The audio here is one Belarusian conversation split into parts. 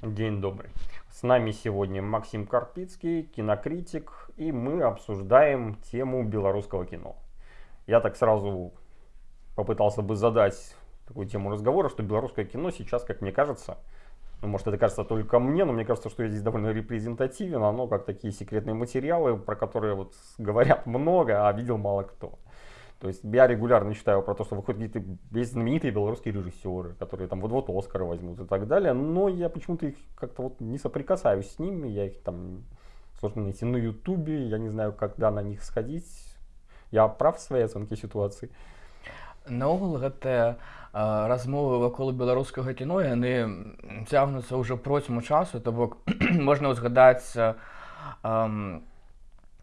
День добрый. С нами сегодня Максим Карпицкий, кинокритик, и мы обсуждаем тему белорусского кино. Я так сразу попытался бы задать такую тему разговора, что белорусское кино сейчас, как мне кажется, ну, может это кажется только мне, но мне кажется, что я здесь довольно репрезентативен, оно как такие секретные материалы, про которые вот говорят много, а видел мало кто. То есть я регулярно читаю про то, что выходят какие-то есть знаменитые белорусские режиссеры, которые там вот-вот Оскара возьмут и так далее, но я почему-то их как-то вот не соприкасаюсь с ними, я их там сложно найти на ютубе, я не знаю, когда на них сходить. Я прав в своей оценке ситуации. Наогул гэтыя размовы вакол беларускага кіно яны цягнуцца ўжо процьму часу, то бок можна ўзгадаць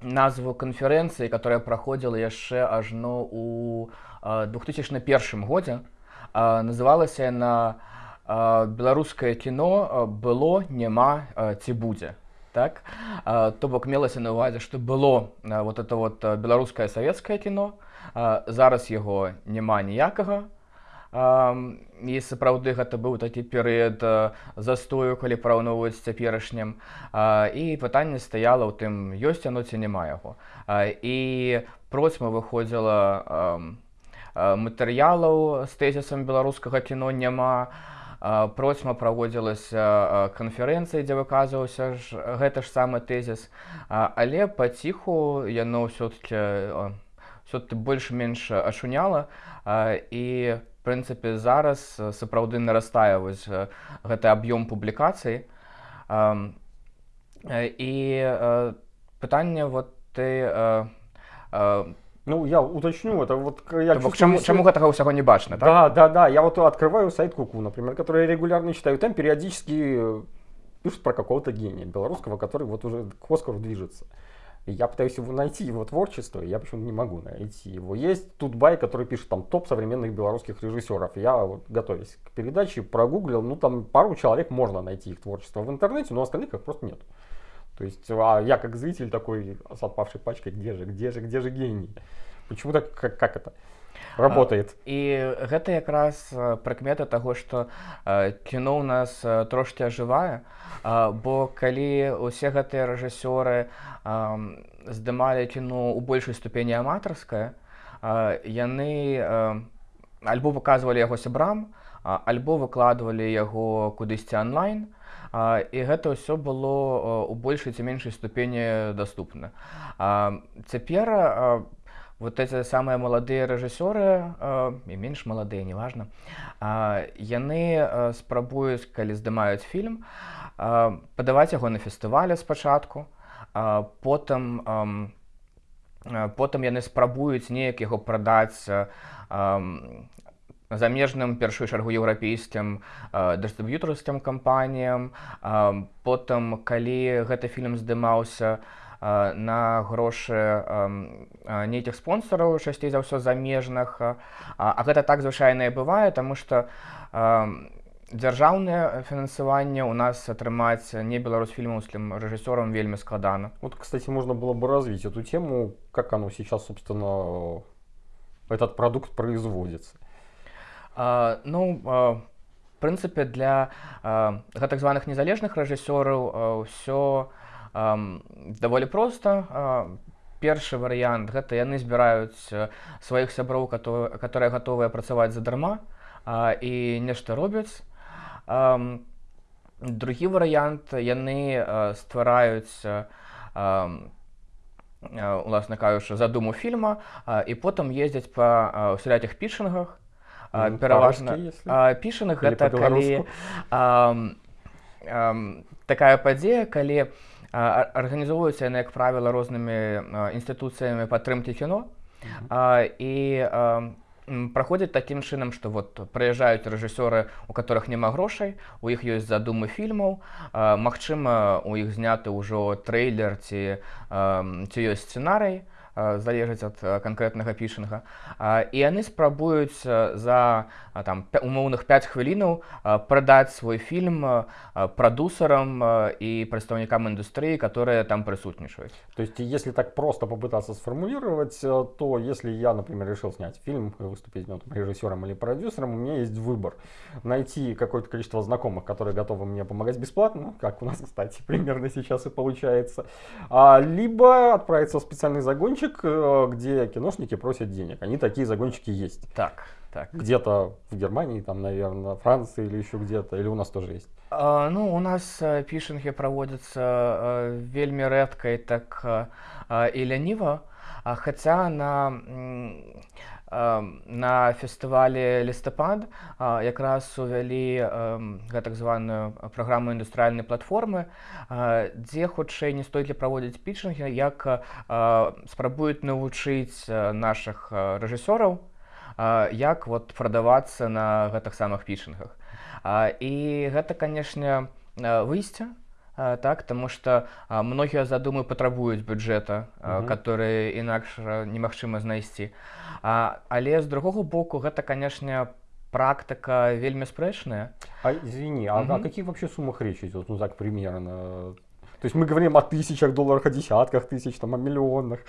назву канферэнцыі, которая праходзіла яшчэ ажно у 2001 годзе. Называлася яна беларускае кіно было, няма ці будзе. Так? То бок мелася на увазе, што было вот это вот беларускае савецкае кіно, зараз яго няма ніякага, і сапраўды гэта быў такі перыяд застою калі параўноўваць цяперашнім. І пытанне стаяла ў тым ёсць яно ці няма яго. І процьма выходзіла матэрыялаў з тэзісам беларускага кіно няма. Процьма праводзілася канферэнцыі дзе выказваўся ж гэта ж самы тэзіс. Але паціху яно ўсё-таки все-таки больш-менш ашуняла. І по прынцыпе зараз сапраўды нарастае вось гэты аб'ём публікацый і пытанне вот ты Ну, я уточню, это вот я чувствую, чему, чему гэтага ўсяго не бачна, так? Да, да, да, я вот открываю сайт Куку, например, который регулярно читаю, там периодически пишут про какого-то гения белорусского, который вот уже к Оскару движется. Я пытаюсь его найти, его творчество, я почему-то не могу найти его. Есть тут бай, который пишет там топ современных белорусских режиссеров. Я, вот, готовясь к передаче, прогуглил, ну там пару человек можно найти их творчество в интернете, но остальных их просто нет. То есть а я как зритель такой с отпавшей пачкой, где же, где же, где же гений? Почему так, как, как это? Работает. І гэта якраз прыкмета таго што кіно ў нас трошки ажывае бо калі усе гэтыя рэжысёры здымалі кіно ў большай ступені аматарская яны альбо выказвалі яго сябрам альбо выкладвалі яго кудысьці онлайн і гэта ўсё было у большай ці меншай ступені даступна цяпер вот эти самые маладыя рэжысёры і менш маладыя неважна яны спрабуюць калі здымаюць фільм падаваць яго на фестывале спачатку потым потым яны спрабуюць неяк яго прадаць замежным першую чаргу еўрапейскім дыстрыб'ютарскім кампаніям. Потым калі гэты фільм здымаўся то на грошы нейкіх спонсораў часцей за ўсё замежных. А гэта так звычайна бывае тому что дзяржаўнае фінансаванне у нас атрымаць не беларусфільмаўскім рэжысёрам вельмі складана вот кстати можно было бы развить эту тему как оно сейчас собственно этот продукт производится. А, ну в прынцыпе для а, гэтак званых незалежных рэжысёраў ўсё а, даволі проста. Першы варыянт гэта яны збіраюць сваіх сяброў которые гатовыя працаваць задарма і нешта робяць. Другі варыянт яны ствараюць уласна кажучы задуму фільма і потым ездзяць па усялякіх пішынгах. Ну, пераважна пішаных гэта калі такая падзея калі у арганізоўваюцца яны як правіла рознымі інстытуцыямі падтрымкі кіно. І праходзяць такім чынам што вот прыязджаюць рэжысёры у которых няма грошай у іх ёсць задумы фільмаў Магчыма у іх зняты ўжо трэйлер ці ці ёсць сцэнарый залежыць ад канкрэтнага пішынга і яны спрабуюць за там умоўных 5 хвілінаў прадаць свой фільм прадусарам і прадстаўнікам індустрыі которые там прысутнічаюць то есть если так просто попытаться сформулировать то если я например решил снять фильм выступить ну, режиссером или продюсером у меня есть выбор найти какое-то количество знакомых которые готовы мне помогать бесплатно как у нас кстати примерно сейчас и получается а, либо отправиться в специальный загончик где киношники просят денег они такие загончики есть так так. Где-то в Германии, там, наверное, Франции или еще где-то, или у нас тоже есть? А, ну, у нас э, проводятся э, вельми редко и так э, и лениво, а хотя на на фестывалі лістапад якраз увялі так званую праграму індустрыальнай платформы дзе хутчэй не столькі праводзіць пічынгі як спрабуюць навучыць наших рэжысёраў як вот прадавацца на гэтых самых пішынгах і гэта канешне выйсце так тому что многія задумы патрабуюць бюджэта который інакш немагчыма знайсці але з другого боку гэта канешне практыка вельмі спрэчная. А, извини а о каких вообще суммах речь идет? Ну так примерно. То есть мы говорим о тысячах долларах, о десятках тысяч, там, о миллионах.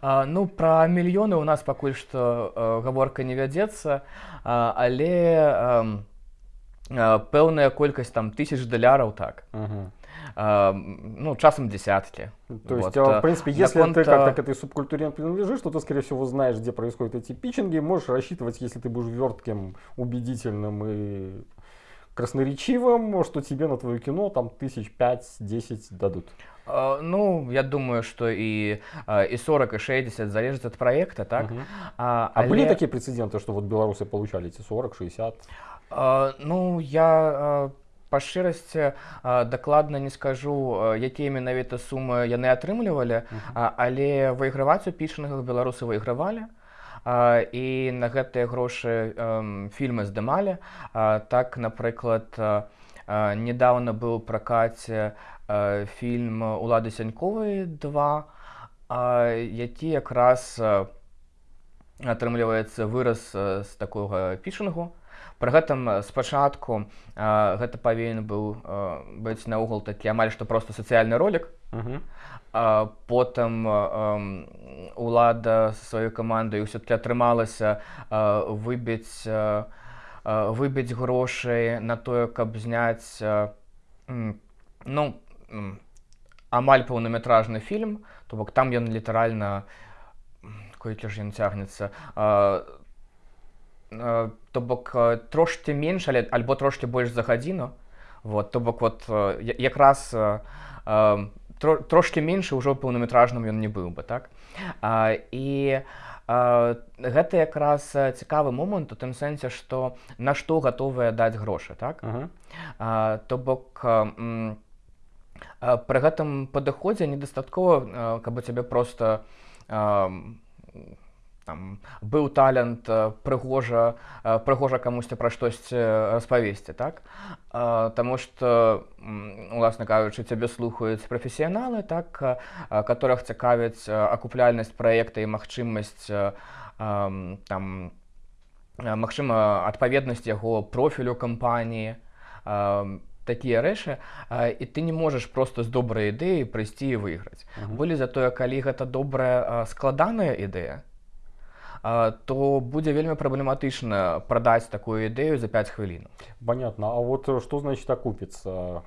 А, ну, про миллионы у нас пока что э, говорка не вядется, а, але э, пэўная колькасць там тысяч долларов так. Угу. Uh, ну, часом десятки. То есть, вот. в принципе, если Наконт... ты как-то к этой субкультуре принадлежишь, то ты, скорее всего, знаешь, где происходят эти питчинги, можешь рассчитывать, если ты будешь вертким, убедительным и красноречивым, что тебе на твое кино там тысяч пять-десять дадут? Uh, ну, я думаю, что и, uh, и 40, и 60 залежит от проекта, так? -huh. uh, а але... были такие прецеденты, что вот белорусы получали эти 40-60? Uh, ну, я па шчырасці дакладна не скажу, якія менавіта сумы яны атрымлівалі, uh -huh. але выйграваць у пішынгах беларусы выйгравалі. Uh, і на гэтыя грошы фільмы здымалі. Так, напрыклад, недавно быў пракаце фільм улады сяньковай 2, які якраз атрымліваецца выраз з такога пішынгу. Пры гэтым спачатку гэта павінен быў быць наогул такі амаль што проста сацыяльны ролик. Uh -huh потым улада сваёй камандай ўсё-таки атрымалася выбіць выбіць грошай на тое каб зняць ну амаль паўнаметражны фільм то бок там ён літаральна колькі ж ён цягнецца то бок трошки менш але альбо трошки больш за гадзіну. Вот то бок вот якраз тро, трошки меншы ўжо паўнаметражным ён не быў бы так? А, і а, гэта якраз цікавы момант у тым сэнсе што на што гатовыя даць грошы так? -huh. а, то бок пры гэтым падыходзе недастаткова каб у цябе просто а, там быў талент прыгожа прыгожа камусьці пра штосьці распавесці так? Таму что уласна кажучы цябе слухаюць прафесіяналы так которых цікавяць акупляльнасць праекта і магчымасць там магчыма адпаведнасць яго профілю кампаніі такія рэчы і ты не можаш просто з добрай ідэі прыйсці і выйграць. Былі затое калі гэта добрая складаная ідэя то будзе вельмі праблематычна прадаць такую ідэю за 5 хвілін. Понятно. А вот что значит окупиться?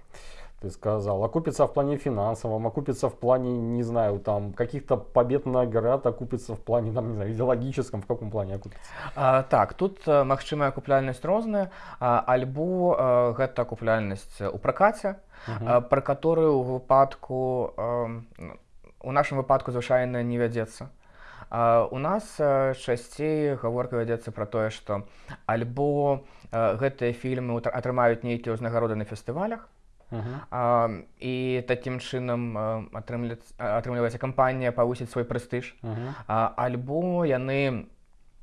Ты сказал, окупится в плане финансовом, окупится в плане, не знаю, там, каких-то побед наград, окупится в плане, там, не знаю, идеологическом, в каком плане окупится? А, так, тут магчымая акупляльнасць розная, а, альбо а, гэта акупляльнасць у пракаце, угу. пра которую ў выпадку, а, у нашым выпадку звычайна не вядзецца. А, у нас часцей гаворка вядзецца пра тое, што альбо гэтыя фільмы атрымаюць нейкія ўзнагароды на фестывалях. Uh -huh. а, і такім чынам атрымліваецца кампанія павысіць свой прэстыж uh -huh. а, альбо яны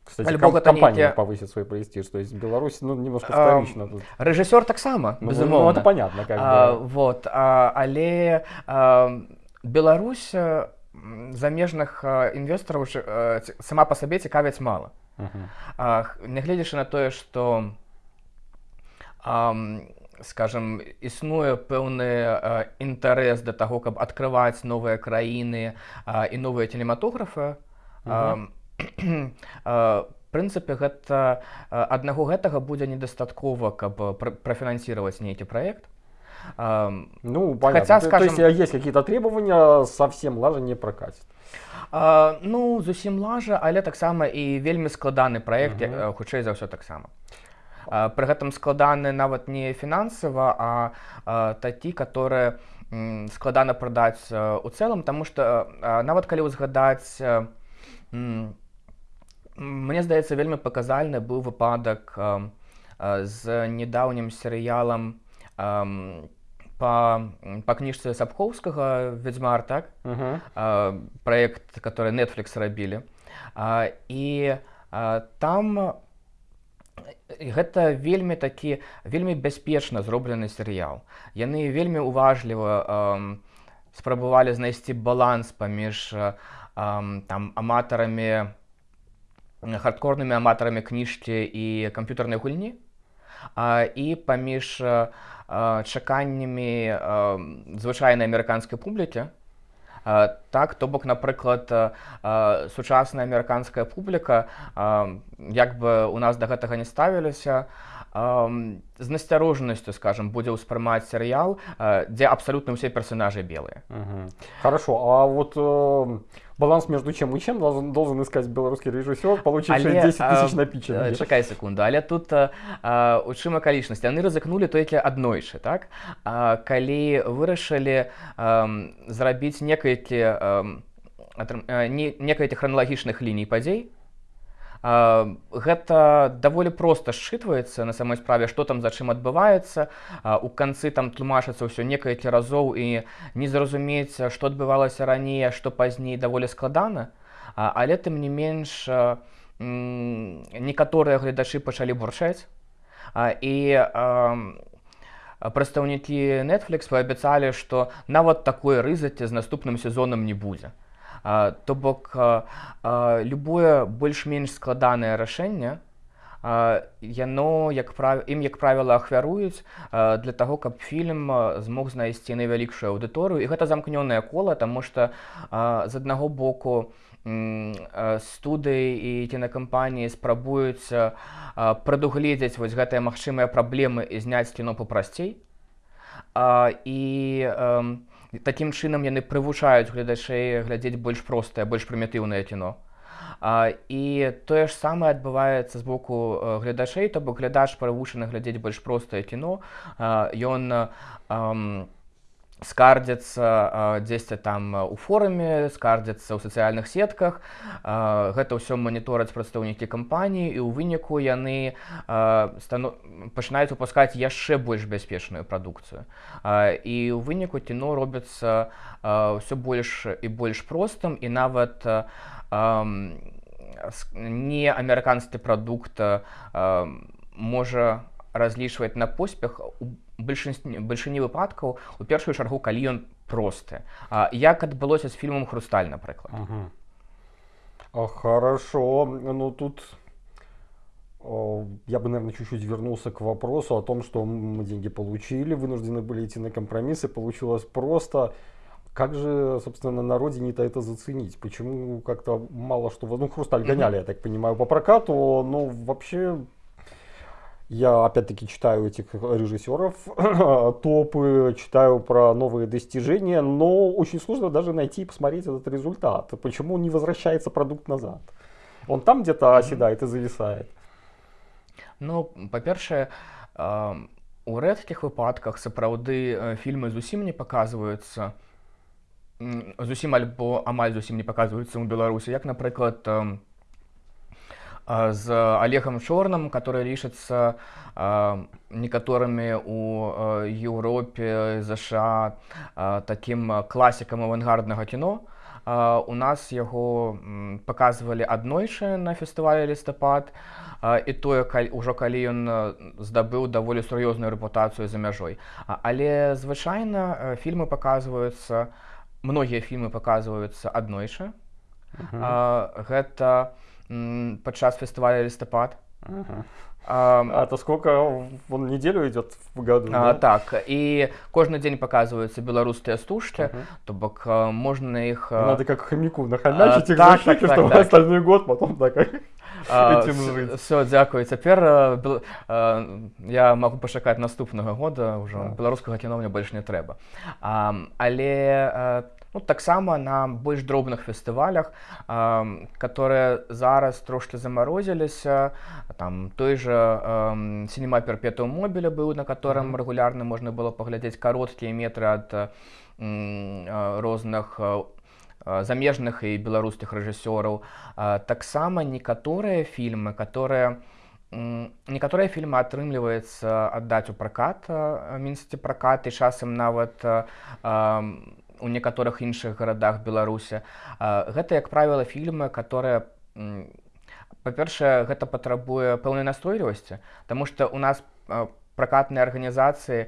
Кстати, альбо ком компания нейкі... повысит свой престиж то есть Беларусь ну, немножко вторично тут. рэжысёр таксама ну, ну, это понятно как а, бы. вот а, але а, Беларусь замежных інвестараў сама па сабе цікавяць мала. Нягледзячы на тое, што скажем існуе пэўны інтарэс да таго, каб адкрываць новыя краіны і новыя телематографы. прынцыпе гэта аднаго гэтага будзе недастаткова, каб прафінансировать нейкі проект. Ну, понятно. Хотя, скажем, то есть есть какие-то требования, совсем лажа не прокатит. А, ну, зусім лажа, але таксама і вельмі складаны праект, uh -huh. хутчэй за ўсё таксама. Пры гэтым складаны нават не фінансава, а, а такі, которые складана прадаць у цэлым, таму што нават калі ўзгадаць мне здаецца вельмі паказальны быў выпадак з недаўнім серыялам по, по книжце Сапковскага «Ведьмар», так? Uh-huh. А, проект, который Netflix рабілі. А, і а, там гэта вельмі такі вельмі бяспечна зроблены серыял. Яны вельмі уважліва спрабавалі знайсці баланс паміж там аматарамі хардкорнымі аматарамі кніжкі і камп'ютарнай гульні і паміж чаканнямі звычайнай амерыканскай публікі. Так, то бок, напрыклад, сучасная амерыканская публіка, як бы у нас да гэтага не ставіліся, з насцярожанасцю скажем будзе ўспрымаць серыял дзе абсалютна ўсе персонажы белыя хорошо а вот э, баланс между чем и чем должен, должен искать беларускі рэжысёр получивший 10 тысяч напіча чакай секунду але тут у чым акалічнасць яны рызыкнули толькі аднойчы так? А, калі вырашылі зрабіць некалькі некалькі храналагічных ліній падзей гэта даволі проста счытваецца на самой справе што там за чым адбываецца. У канцы там тлумачыцца ўсё некалькі разоў і не зразумець што адбывалася раней што пазней даволі складана. Але тым не менш некаторыя гледачы пачалі бурчаць. І прадстаўнікі Netflix паабяцалі што нават такое рызаце з наступным сезонам не будзе то бок любое больш-менш складанае рашэнне яно як прав... ім як правіла ахвяруюць для таго каб фільм змог знайсці найвялікшую аўдыторыю. І гэта замкнёнае кола таму што з аднаго боку студыі і кінакампаніі спрабуюць прадугледзець вось гэтыя магчымыя праблемы і зняць кіно папрасцей. І такім чынам яны прывучаюць гледачэй глядзець больш простае больш прымітыўнае кіно. А, і тое ж самае адбываецца з боку гледачэй то бок глядач прывучаны глядзець больш простае кіно. Ён скардзяцца дзесьці там у форуме скардзяцца ў сацыяльных сетках. Гэта ўсё манітораць прадстаўнікі кампаніі і ў выніку яны стану... пачынаюць выпускаць яшчэ больш бяспечную прадукцыю. І ў выніку кіно робіцца ўсё больш і больш простым і нават не амерыканскі прадукт можа разлічваць на поспех у бальшыні выпадкаў у першую чаргу калі ён просты а як адбылося з фільмом хрусталь напрыклад ага. хорошо ну тут я бы наверное чуть-чуть вернулся к вопросу о том что мы деньги получили вынуждены были идти на компромиссы получилось просто как же собственно на родине-то это заценить почему как-то мало что ну хрусталь гоняли я так понимаю по прокату но вообще я опять-таки читаю этих режиссеров, топы, читаю про новые достижения, но очень сложно даже найти и посмотреть этот результат. Почему не возвращается продукт назад? Он там где-то оседает и зависает. Ну, па-першае, э, у рэдкіх выпадках сапраўды фільмы зусім не паказваюцца зусім альбо амаль зусім не паказваюцца ў Беларусі, як, напрыклад, э, з олегам чорным который лічыцца некаторымі у еўропе ЗША таким класікам авангарднага кіно у нас яго показывалі аднойчы на фестывалі лістапад і тое ўжо калі ён здабыў даволі сур'ёзную рэпутацыю за мяжой але звычайна фільмы показваюцца многія фільмы паказваюцца аднойчы Мгм. а, гэта падчас фестываля лістапад Мгм. а, А то сколько он неделю идет в году? а, да? так і кожны дзень паказваюцца беларускія стужкі Мгм. то бок а, можна іх а, Надо как хомяку нахомячить их так, так, так, чтобы так. остальной год потом так. все дзякуй цяпер бел- а, я магу пачакаць наступнага года ўжо Так. беларускага кіно мне больш не трэба а, але ну, таксама на больш дробных фестывалях а, которые зараз трошки замарозіліся там той же сінема перпету мобіля быў на котором Мгм. рэгулярна можна было паглядзець кароткія метры ад а, розных а, замежных і беларускіх рэжысёраў А, таксама некаторыя фільмы которые некаторыя фільмы атрымліваецца аддаць у пракат мінсці пракат і часам нават а, у некаторых іншых гарадах беларуся гэта як правіла фільмы которые па-першае гэта патрабуе пэўнай настойлівасці Таму што у нас а, пракатныя арганізацыі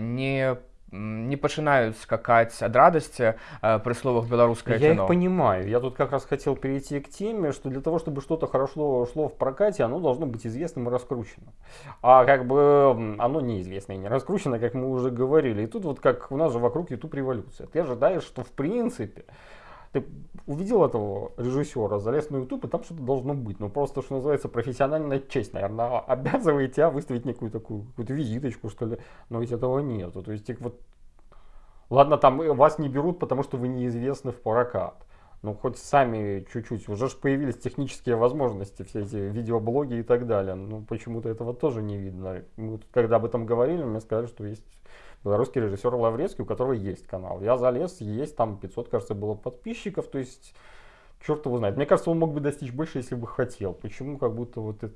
не м, не пачынаюць скакаць ад радасці а, пры словах беларускае Я кіно их понимаю. Я тут как раз хотел перейти к теме, что для того, чтобы что-то хорошо шло в прокате, оно должно быть известным и раскрученным. А как бы оно неизвестно и не раскручено, как мы уже говорили. И тут вот как у нас же вокруг YouTube революция. Ты ожидаешь, что в принципе ты увидел этого режиссера, залез на YouTube, и там что-то должно быть. Ну, просто, что называется, профессиональная честь, наверное, обязывает тебя выставить некую такую какую-то визиточку, что ли. Но ведь этого нету. То есть, вот Ладно, там э, вас не берут, потому что вы неизвестны в прокат. Ну, хоть сами чуть-чуть. Уже ж появились технические возможности, все эти видеоблоги и так далее. Ну, почему-то этого тоже не видно. Мы когда об этом говорили, мне сказали, что есть белорусский режиссер Лаврецкий, у которого есть канал. Я залез, есть там 500, кажется, было подписчиков. То есть, черт его знает. Мне кажется, он мог бы достичь больше, если бы хотел. Почему как будто вот это...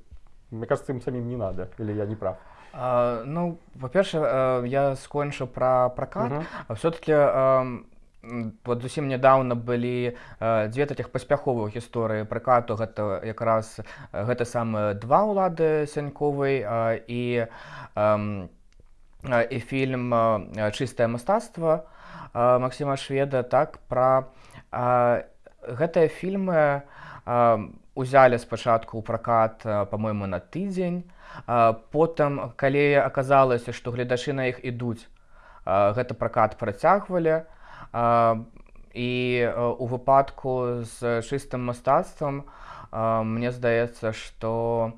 Мне кажется, им самим не надо. Или я не прав. А, ну па-першае а, я скончыў пра пракат Мгм. а все-таки вот зусім нядаўна былі а, дзве такіх паспяховых гісторыі пракату гэта якраз а, гэта самыя два ўлады сяньковай а, і ам, а, і фільм чыстае мастацтва а, Максіма шведа так пра гэтыя фільмы узялі спачатку ў пракат а, па-мойму на тыдзень потым калі аказалася што гледачы на іх ідуць гэты пракат працягвалі і у выпадку з чыстым мастацтвам мне здаецца што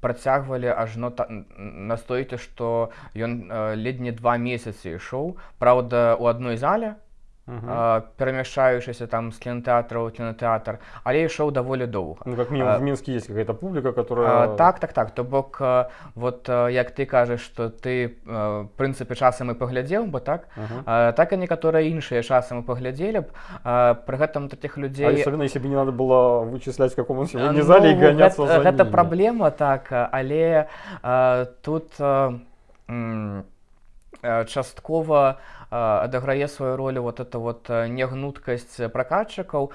працягвалі ажно та- н- настойкі што ён а, ледзь не два месяцы ішоў. Праўда у адной зале Мгм. а, перамяшчаючыся там з кінотэатра ў кінотэатр але ішоў даволі доўга Ну, как А, в Минске есть какая-то публика, которая... А, так так так. То бок а, вот а, як ты кажаш што ты а, прынцыпе часам і паглядзеў бы так? Мгм. а, так і некаторыя іншыя часам і паглядзелі б. А, пры гэтым такіх А людзей особенно бы не надо было вычислять, в каком он А, сегодня зале ну, гоняться гэта, гэта праблема так. Але а, тут а, часткова а, адыграе сваю ролю вот это вот а, негнуткасць пракатчыкаў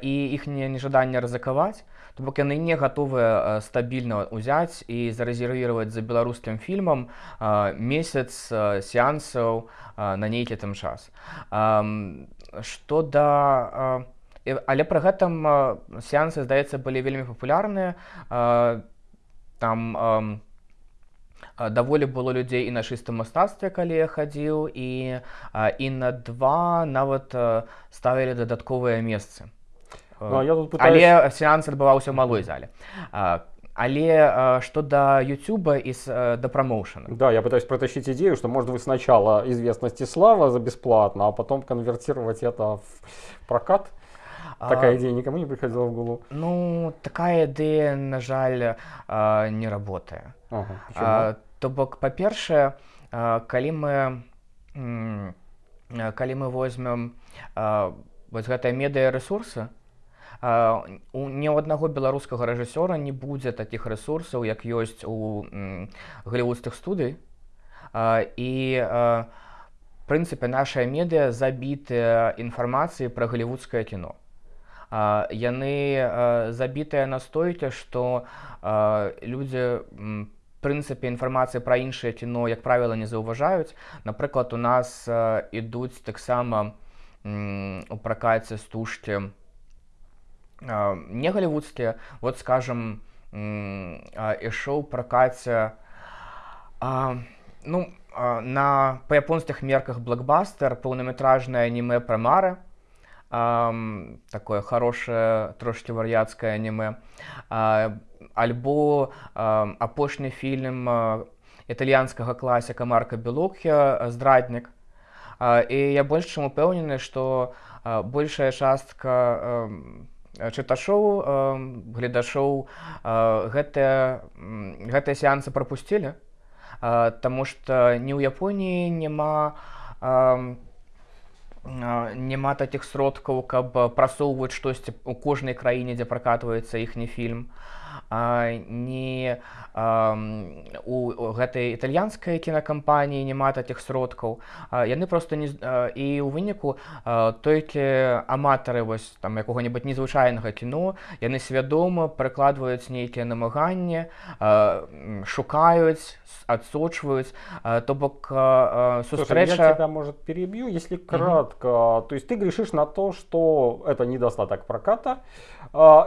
і іхняе нежаданне рызыкаваць то бок яны не гатовыя стабільна ўзяць і зарэзервіраваць за беларускім фільмам месяц сеансаў на нейкі там час што да Але пры гэтым сеансы, здаецца, былі вельмі папулярныя. Там ам, а, даволі было людзей і на чыстым мастацтве, калі я хадзіў і, а, і на два нават а, ставілі дадатковыя месцы. Ну, а я тут пытаюсь... Але сеанс адбываўся ў малой зале. А, Але а, што да Ютуба і с- а, да прамоушана. Да, я пытаюсь протащить идею, что может вы сначала известность и слава за бесплатно, а потом конвертировать это в прокат. Такая А, идея никому не приходила в голову. Ну, такая ідэя, на жаль, а, не работае. Ага, почему? То бок па-першае калі мы калі мы возьмем вось гэтыя медыярэсурсы у ні ў аднаго беларускага рэжысёра не будзе такіх рэсурсаў як ёсць у м, голливудскіх студый. І прынцыпе нашая медыа забітыя інфармацыі пра голливудскае кіно. Яны забітыя настойкі што людзі м, прынцыпе інфармацыі пра іншае кіно як правіла не заўважаюць напрыклад у нас а, ідуць таксама у пракаце стужкі не галівудскія вот скажем ішоў пракаце ну на па японскіх мерках блокбастер паўнаметражнае аніме пра мары такое хорошее трошки вар'яцкае аніме альбо апошні фільм італьянскага класіка марка белокхя здраднік і я больш чым упэўнены што большая частка чыташоў гледашоў гэтыя гэтыя сеансы прапусцілі Таму што ні ў Японіі няма няма такіх сродкаў, каб прасоўваць штосьці ў кожнай краіне, дзе пракатваецца іхні фільм не у гэтай італьянскай кінакампаніі няма такіх сродкаў. Яны просто не і ў выніку толькі аматары вось там якога-небудзь незвычайнага кіно яны свядома прыкладваюць нейкія намаганні шукаюць адсочваюць. То бок сустрэча может перебью если кратко. То есть ты грешишь на то что это недостаток проката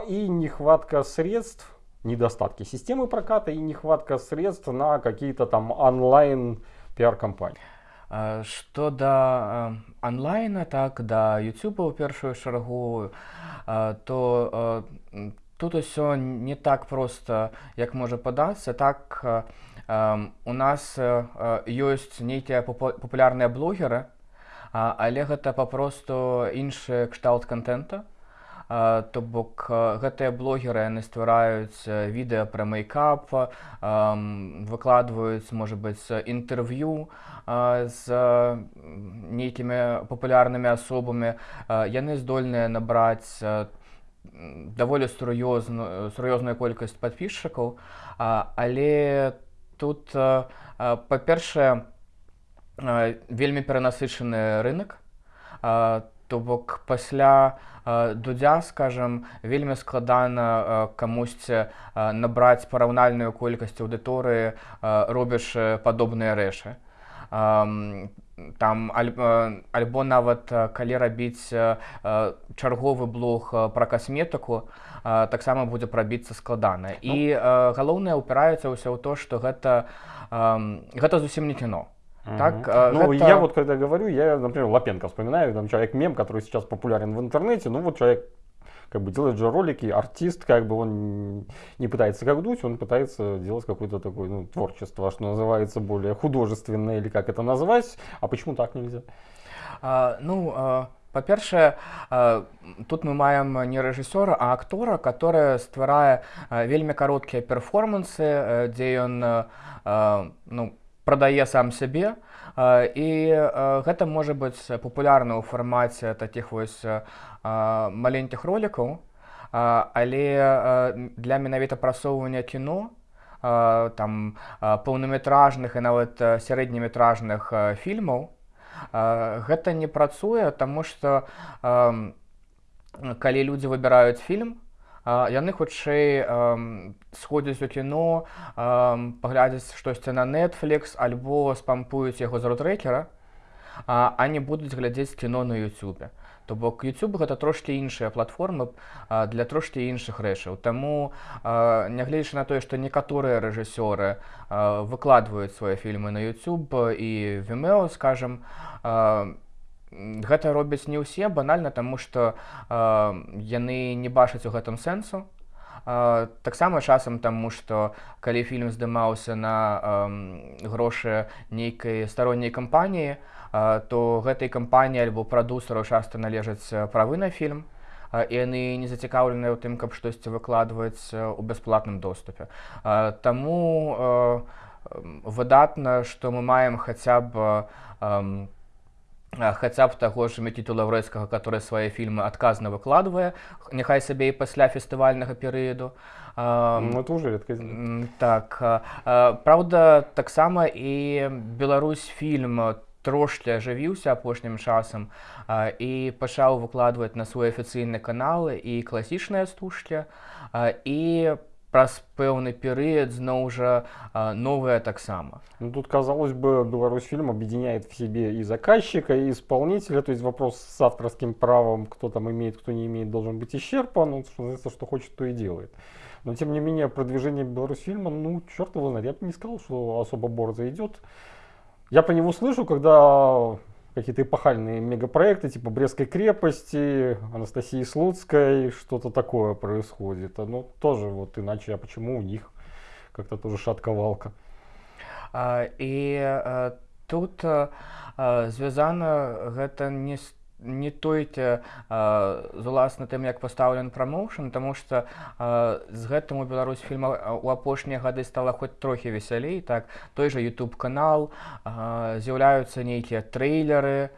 и нехватка средств недостатки системы проката и нехватка средств на какие-то там онлайн пиар-компании. Што да онлайна, так да YouTube ў першую чаргу, то тут усё не так проста, як можа падацца. Так у нас ёсць нейкія папулярныя блогеры, але гэта папросту іншы кшталт контента то бок гэтыя блогеры яны ствараюць відэа пра мейкап выкладваюць можа быць інтэрв'ю з нейкімі папулярнымі асобамі. Яны здольныя набраць даволі сур'ёзную сур'ёзную колькасць падпісчыкаў. Але тут па-першае вельмі перанасычаны рынок то бок пасля дудзя скажем вельмі складана камусьці набраць параўнальную колькасць аўдыторыі робячы падобныя рэчы. Там альбо нават калі рабіць чарговы блог пра касметыку таксама будзе прабіцца складана. І ну, галоўнае ўпіраецца ўсё ў то што гэта гэта зусім не кіно так, э, ну, это... я вот когда говорю, я, например, Лапенко вспоминаю, там человек мем, который сейчас популярен в интернете, ну вот человек как бы делает же ролики, артист, как бы он не пытается как дуть, он пытается делать какое-то такое ну, творчество, что называется, более художественное, или как это назвать, а почему так нельзя? А, ну, а... Па-першае, тут мы маем не рэжысёра, а актора, который стварае вельмі кароткія перформансы, дзе ён ну, прадае сам сябе і гэта можа быць папулярна ў фармаце такіх вось маленькіх ролікаў. Але для менавіта прасоўвання кіно там паўнаметражных і нават сярэднеметражных фільмаў гэта не працуе таму што калі людзі выбіраюць фільм яны хутчэй сходзяць у кіно паглядзяць штосьці на Netflix альбо спампуюць яго з рутрекера а не будуць глядзець кіно на Ютубе то бок YouTube гэта трошки іншыя платформы для трошки іншых рэчаў. Таму нягледзячы на тое што некаторыя рэжысёры выкладваюць свае фільмы на YouTube і Vimeo скажем гэта робяць не ўсе банальна таму што э, яны не бачаць у гэтым сэнсу. Э, таксама часам таму што калі фільм здымаўся на э, грошы нейкай старонняй кампаніі э, то гэтай кампаніі альбо прадусару часта належаць правы на фільм і яны не зацікаўленыя ў тым каб штосьці выкладваць у бясплатным доступе. Э, таму э, выдатна што мы маем хаця б э, хаця б таго ж мікі лаўрэцкага который свае фільмы адказна выкладвае няхай сабе і пасля фестывальнага перыяду ну, уже так Праўда таксама і Беларусь фільм трошки ажывіўся апошнім часам і пачаў выкладваць на свой афіцыйны каналы і класічныя стужкі і праз пэўны перыяд зноў жа а, новыя таксама. Ну, тут казалось бы беларусь фильм объединяет в себе и заказчика и исполнителя. То есть вопрос с авторским правом кто там имеет кто не имеет должен быть исчерпан. Ну, что, что хочет то и делает. Но тем не менее продвижение беларусь фильма ну черт его знает. Я бы не сказал что особо борзо идет. Я по нему слышу когда какие-то эпохальные мегапроекты типа Брестской крепости, Анастасии Слуцкой, что-то такое происходит. Ну, тоже вот иначе, а почему у них как-то тоже шатковалка. А, і а, тут а, звязана гэта не з не тойце з уласна тым як пастаўлен прамоушен тому что з гэтым у Беларусь фільма у апошнія гады стала хоць трохі весялей так той же youtube канал з'яўляюцца нейкія трэйлеры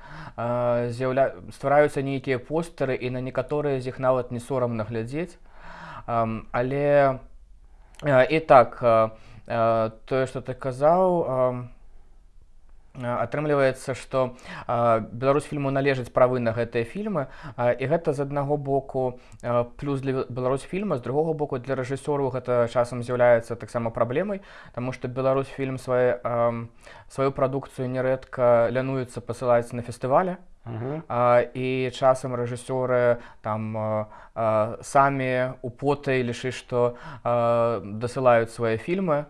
з'яўля ствараюцца нейкія постары і на некаторыя з іх нават не сорамна глядзець але і так тое что ты казаў атрымліваецца што беларусь фільму належаць правы на гэтыя фільмы і гэта з аднаго боку плюс для беларусь фільма з другого боку для рэжысёру гэта часам з'яўляецца таксама праблемай Таму што беларусь фільм свае сваю прадукцыю нярэдка лянуецца пасылаць на фестывале і часам рэжысёры там самі у потай лішы што дасылаюць свае фільмы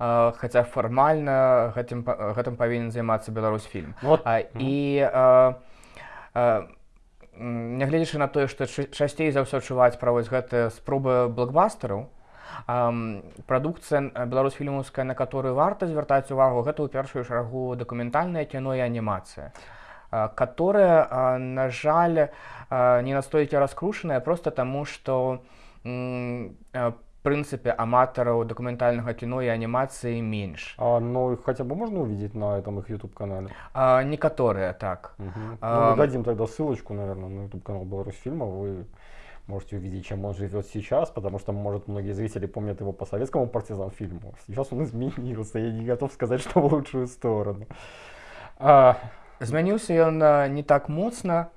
хаця фармальна гэтым гэтым павінен займацца беларусь фільм вот. а, і а, а, нягледзячы на тое што часцей за ўсё чуваць пра вось гэтыя спробы блокбастараў прадукцыя беларусь фільмаўская на которую варта звяртаць увагу гэта ў першую шарагу дакументальнае кіно і анімацыя которая на жаль не настойкі раскрушаная просто таму што принципе аматараў документальнага кино и анимации меньше а, ну хотя бы можно увидеть на этом их youtube канале а, некоторые так угу. а, ну, дадим тогда ссылочку наверное на youtube канал беларусь фильма вы можете увидеть чем он живет сейчас потому что может многие зрители помнят его по советскому партизан фильму сейчас он изменился я не готов сказать что в лучшую сторону а... змяніўся он не так моцна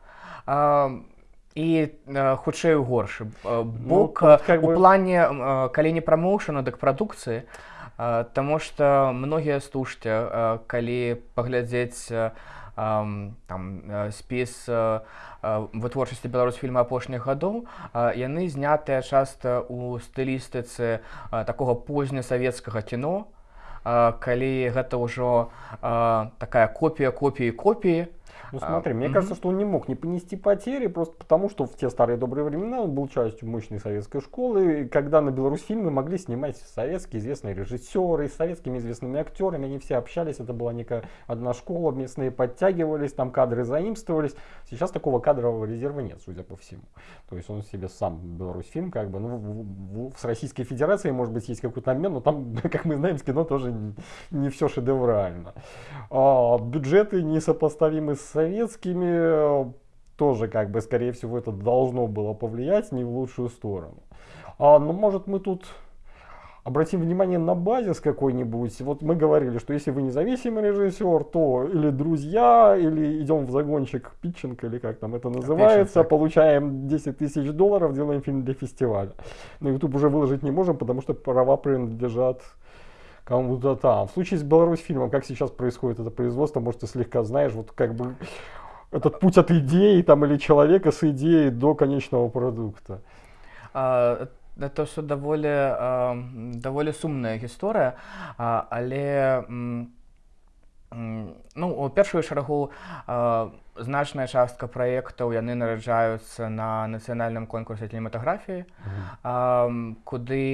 а і хутчэй горш бок ну, как бы... у плане калі не прамоушана дык прадукцыі Таму што многія стужце калі паглядзець там спіс вытворчасці беларусь фільма апошніх гадоў яны знятыя часта ў стылістыцы такога познесавецкага кіно. Калі гэта ўжо такая копія копіі копіі Ну смотри, а, мне угу. кажется, что он не мог не понести потери, просто потому что в те старые добрые времена он был частью мощной советской школы, когда на Беларусь фильмы могли снимать советские известные режиссеры, с советскими известными актерами, они все общались, это была некая одна школа, местные подтягивались, там кадры заимствовались. Сейчас такого кадрового резерва нет, судя по всему. То есть он себе сам Беларусь фильм, как бы, ну, в, в, в Российской Федерации, может быть, есть какой-то обмен, но там, как мы знаем, с кино тоже не, не все шедеврально. А, бюджеты несопоставимы с советскими, тоже как бы, скорее всего, это должно было повлиять не в лучшую сторону. А, но может мы тут обратим внимание на базис какой-нибудь. Вот мы говорили, что если вы независимый режиссер, то или друзья, или идем в загончик питчинг, или как там это называется, Питчинг. получаем 10 тысяч долларов, делаем фильм для фестиваля. На YouTube уже выложить не можем, потому что права принадлежат кому-то там. В случае с Беларусь фильмом, как сейчас происходит это производство, может, ты слегка знаешь, вот как бы этот путь от идеи там или человека с идеей до конечного продукта. А, это все даволі а, даволі сумная гісторыя але ну у першую шарагу значная частка праектаў яны нараджаюцца на нацыянальным конкурсе кінематаграфіі куды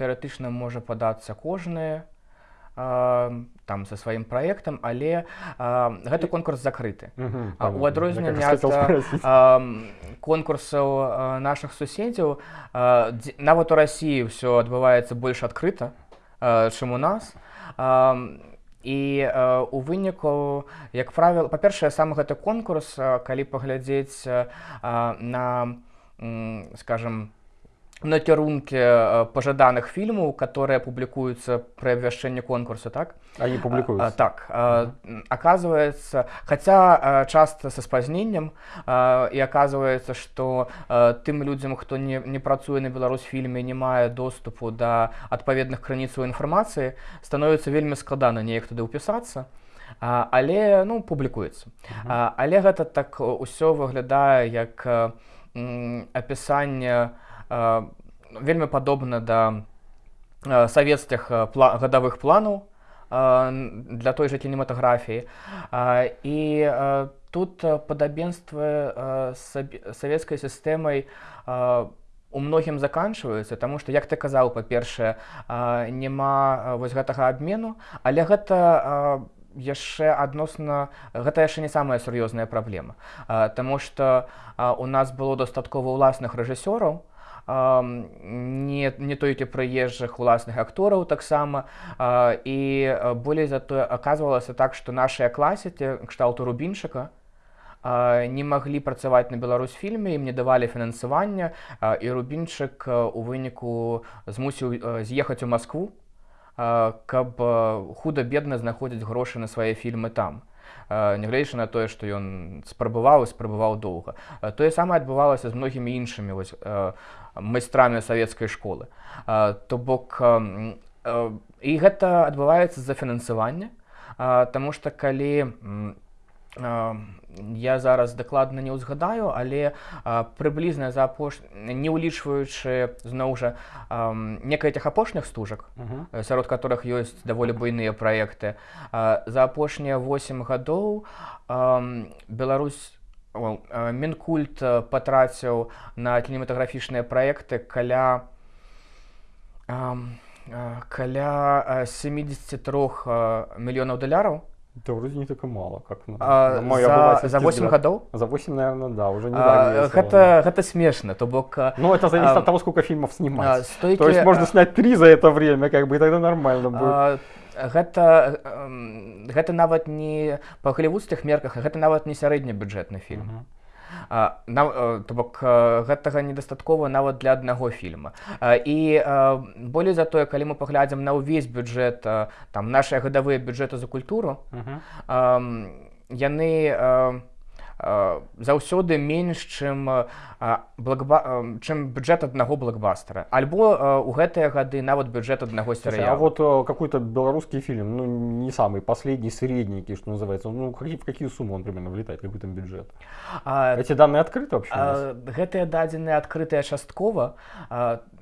тэарэтычна можа падацца кожны там со сваім праектам але а, гэты конкурс закрыты. У адрозненне конкурсаў наших суседзяў нават у Росіі ўсё адбываецца больш адкрыта чым у нас і у выніку як правіл па-першае сам гэты конкурс калі паглядзець на скажем накірункі э, пажаданых фільмаў которые публікуюцца пры абвяшчэнні конкурсу так? Они публікуюцца так оказывается хотя часто со спазненнем і оказывается что тым людзям хто не, не працуе на беларусфільме не мае доступу да адпаведных крыніцаў інфармацыі становіцца вельмі складана неяк туды ўпісацца але ну публікуецца але гэта так усё выглядае як апісанне вельмі падобна да савецкіх пла гадавых планаў для той жа кінематаграфіі. І тут падабенствы савецкай сістэмай у многім заканчваюцца Таму што як ты казаў па-першае няма вось гэтага абмену але гэта яшчэ адносна гэта яшчэ не самая сур'ёзная праблема. Таму што у нас было дастаткова ўласных рэжысёраў не, не толькі прыезджых уласных актораў таксама. І болей затое аказвалася так што нашыя класікі кшталту рубінчыка не маглі працаваць на беларусфільме ім не давалі фінансавання і рубінчык у выніку змусіў з'ехаць у Маскву каб худа-бедна знаходзіць грошы на свае фільмы там. Нягледзячы на тое што ён спрабаваў і спрабаваў доўга. Тое самае адбывалася з многімі іншымі вось майстрамі савецкай школы. То бок і гэта адбываецца з-за фінансавання. Таму што калі я зараз дакладна не ўзгадаю але прыблізна за апош не ўлічваючы зноў жа некаятых апошніх стужак сярод которых ёсць даволі буйныя праекты за апошнія 8 гадоў Беларусь Мінкульт патраціў на кінематаграфічныя праекты каля каля 73 мільёнаў даляраў. Это вроде не так мало, как на, а, на за, за 8 годов? За 8, наверное, да, уже не а, это, это смешно, то бок... Ну, это зависит а, от того, сколько фильмов снимать. А, стойки, то есть можно снять 3 за это время, как бы, и тогда нормально будет. А, гэта гэта нават не па галівудскіх мерках гэта нават не сярэдні бюджэтны фільм uh -huh. то бок гэтага недастаткова нават для аднаго фільма і болей за тое калі мы паглядзім на ўвесь бюджэт там нашыя гадавыя бюджэты за культуру uh -huh. яны заўсёды менш чым благба... чым бюджет аднаго блокбастера альбо у гэтыя гады нават бюджет аднаго серыя а вот какой-то беларускі фільм ну не самый последний средненький что называется ну какие в какие суммы он примерно влетает какой там бюджет? А, эти данные открыты вообще? гэтыя дадзеныя адкрытыя часткова.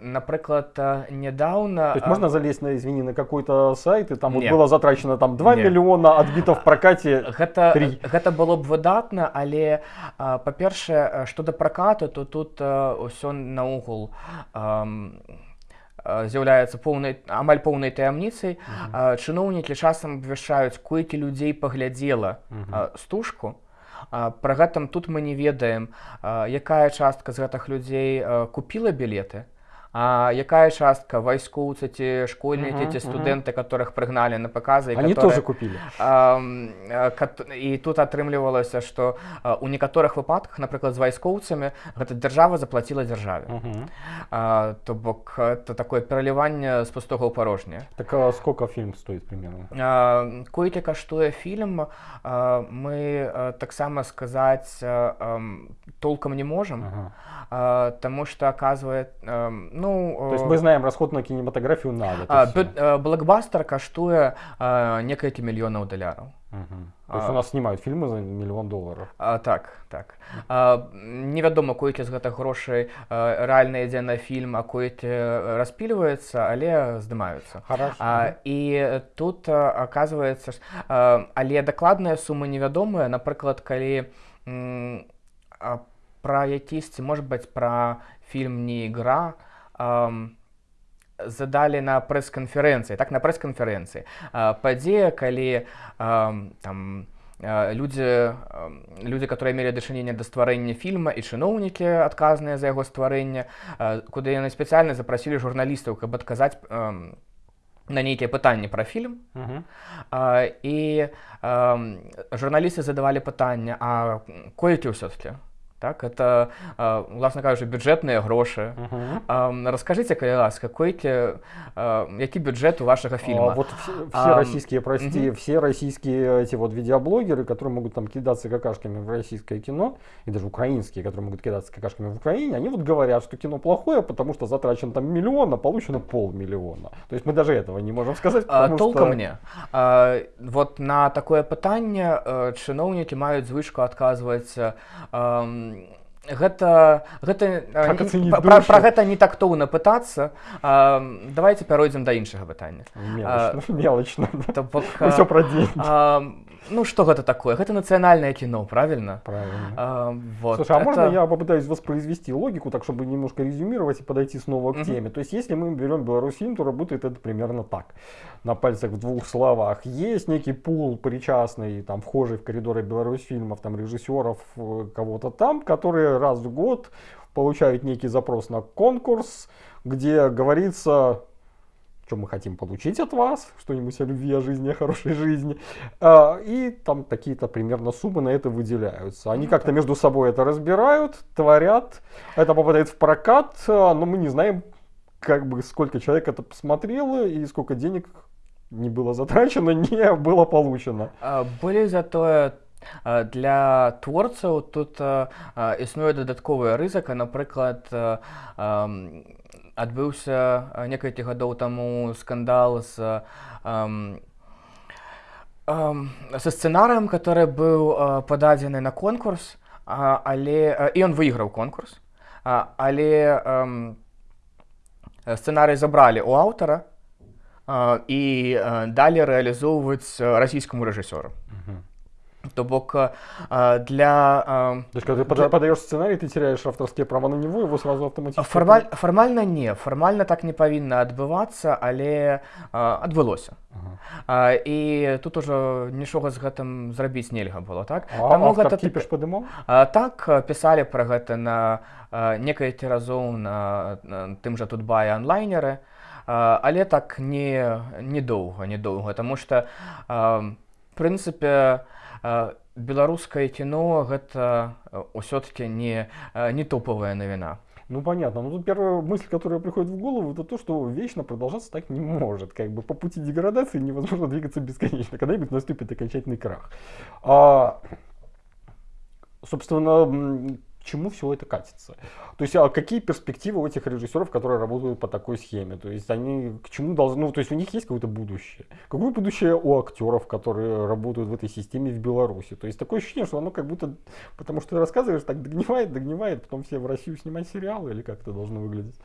Напрыклад недавно можно залезть на извини на какой-то сайт и там вот было затрачено там 2 не. миллиона отбитов в прокате. Гэта 3. гэта было б выдатна але па-першае што да пракату то тут ўсё наогул з'яўляецца поўнай амаль поўнай таямніцай. Чыноўнікі часам абвяшчаюць колькі людзей паглядзела стужку. Пры гэтым тут мы не ведаем. Якая частка з гэтых людзей купіла білеты а якая частка? Вайскоўцы ці школьнікі ці студэнты которых прыгналі на паказы они которые, тоже купілі і тут атрымлівалася што у некаторых выпадках напрыклад з вайскоўцамі гэта дзяржава заплаціла дзяржаве. То бок это такое пераліванне з пустога ў парожня так сколько фільм стоит примерно? Колькі каштуе фільм мы таксама сказаць толкам не можам. Таму што аказвае ну то есть мы знаем расход на кинематографию надо блокбастер каштуе некалькі мільёнаў даляраў То есть у нас снимают фильмы за мільён долларов. А, так так. А, невядома колькі з гэтых грошай рэальна ідзе на фільм а колькі распільваецца але здымаюцца і тут оказывается але дакладная сума невядомая напрыклад калі пра якісьці может быть пра фільм не ігра то задалі на прэс-канферэнцыі так на прэс-канферэнцыі. Падзея калі там людзі людзі которые мелі дачыненне да стварэння фільма і чыноўнікі адказныя за яго стварэнне куды яны спецыяльна запрасілі журналістаў каб адказаць на нейкія пытанні пра фільм. Uh -huh. а, і а, журналісты задавалі пытанне а колькі ўсё-таки так это э, уласна кажучы бюджэтныя грошы Мгм. э, расскажыце калі ласка койкі э, які бюджет у вашага А, фільма вот все, все Ам, российские, прости, мгм. все российские эти вот видеоблогеры, которые могут там кидаться какашками в российское кино, и даже украинские, которые могут кидаться какашками в Украине, они вот говорят, что кино плохое, потому что затрачен там миллион, а получено полмиллиона. То есть мы даже этого не можем сказать, А, потому толком что... не а, вот на такое пытанне э, чыноўнікі маюць звычку адказваць э, ам, гэта гэта пра- пра, пра гэта не тактоўна пытацца давайте пяройдзем да іншага пытання Мелочно, мелочно. да. То бок, Мы а, все про деньги. ам, ну что гэта такое гэта нацыянальнае кіно правильно Правильно. Ам, вот, Слушай, а можно это- я попытаюсь воспроизвести логику, так чтобы немножко резюмировать и подойти снова к Мгм. теме? То есть, если мы берем Беларусин, то работает это примерно так. На пальцах в двух словах. Есть некий пул причастный, там, вхожий в коридоры Беларусьфильмов, там, режиссеров, э, кого-то там, которые раз в год получают некий запрос на конкурс, где говорится, что мы хотим получить от вас, что-нибудь о любви, о жизни, о хорошей жизни. А, И там какие-то примерно суммы на это выделяются. Они Ну как-то между собой это разбирают, творят, это попадает в прокат, а, но мы не знаем, как бы сколько человек это посмотрело и сколько денег не было затрачено, не было получено. А, Болей затое для творцаў тут існуе дадатковая рызыка напрыклад адбыўся некалькі гадоў таму скандал з ам, ам, са сцэнарыем который быў а, пададзены на конкурс а, але і ён выйграў конкурс. А, але ам, сцэнарый забралі у аўтара і а, далі рэалізоўваць расійскаму рэжысёру то бок а, для а, То есть, когда ты пода- подаешь сценарий, ты теряешь авторские права на него, его сразу автоматически... фармаль, фармальна не фармальна так не павінна адбывацца але а, адбылося Ага. і тут ужо нічога з гэтым зрабіць нельга было так А Таму автор гэта кипиш подымал? А, так а, пісалі пра гэта на некалькі разоў на, тым жа тут бае онлайнеры але так не недоўга недоўга тому что а, в прынцыпе а, беларускае кіно гэта ўсё-таки не а, не топавая навіна Ну понятно. Ну тут первая мысль, которая приходит в голову, это то, что вечно продолжаться так не может. Как бы по пути деградации невозможно двигаться бесконечно. Когда-нибудь наступит окончательный крах. А, собственно, м, к чему все это катится? То есть, а какие перспективы у этих режиссеров, которые работают по такой схеме? То есть, они к чему должны, ну, то есть, у них есть какое-то будущее? Какое будущее у актеров, которые работают в этой системе в Беларуси? То есть, такое ощущение, что оно как будто, потому что ты рассказываешь, так догнивает, догнивает, потом все в Россию снимать сериалы, или как это должно выглядеть?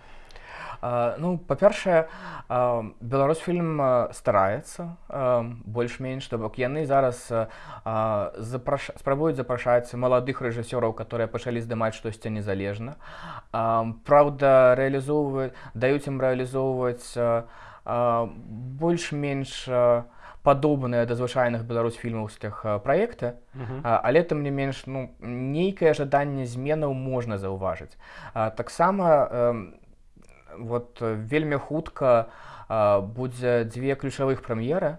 Ну па-першае беларусфільм а, стараецца больш-менш то бок яны зараз запраш... спрабуюць запрашаць маладых рэжысёраў которые пачалі здымаць штосьці незалежна. Праўда рэалізоўваюць даюць ім рэалізоўваць больш-менш падобныя да звычайных беларусфільмаўскіх а, праекты. А, але тым не менш ну нейкае жаданне зменаў можна заўважыць. Таксама эм, вот э, вельмі хутка а, будзе дзве ключавых прэм'еры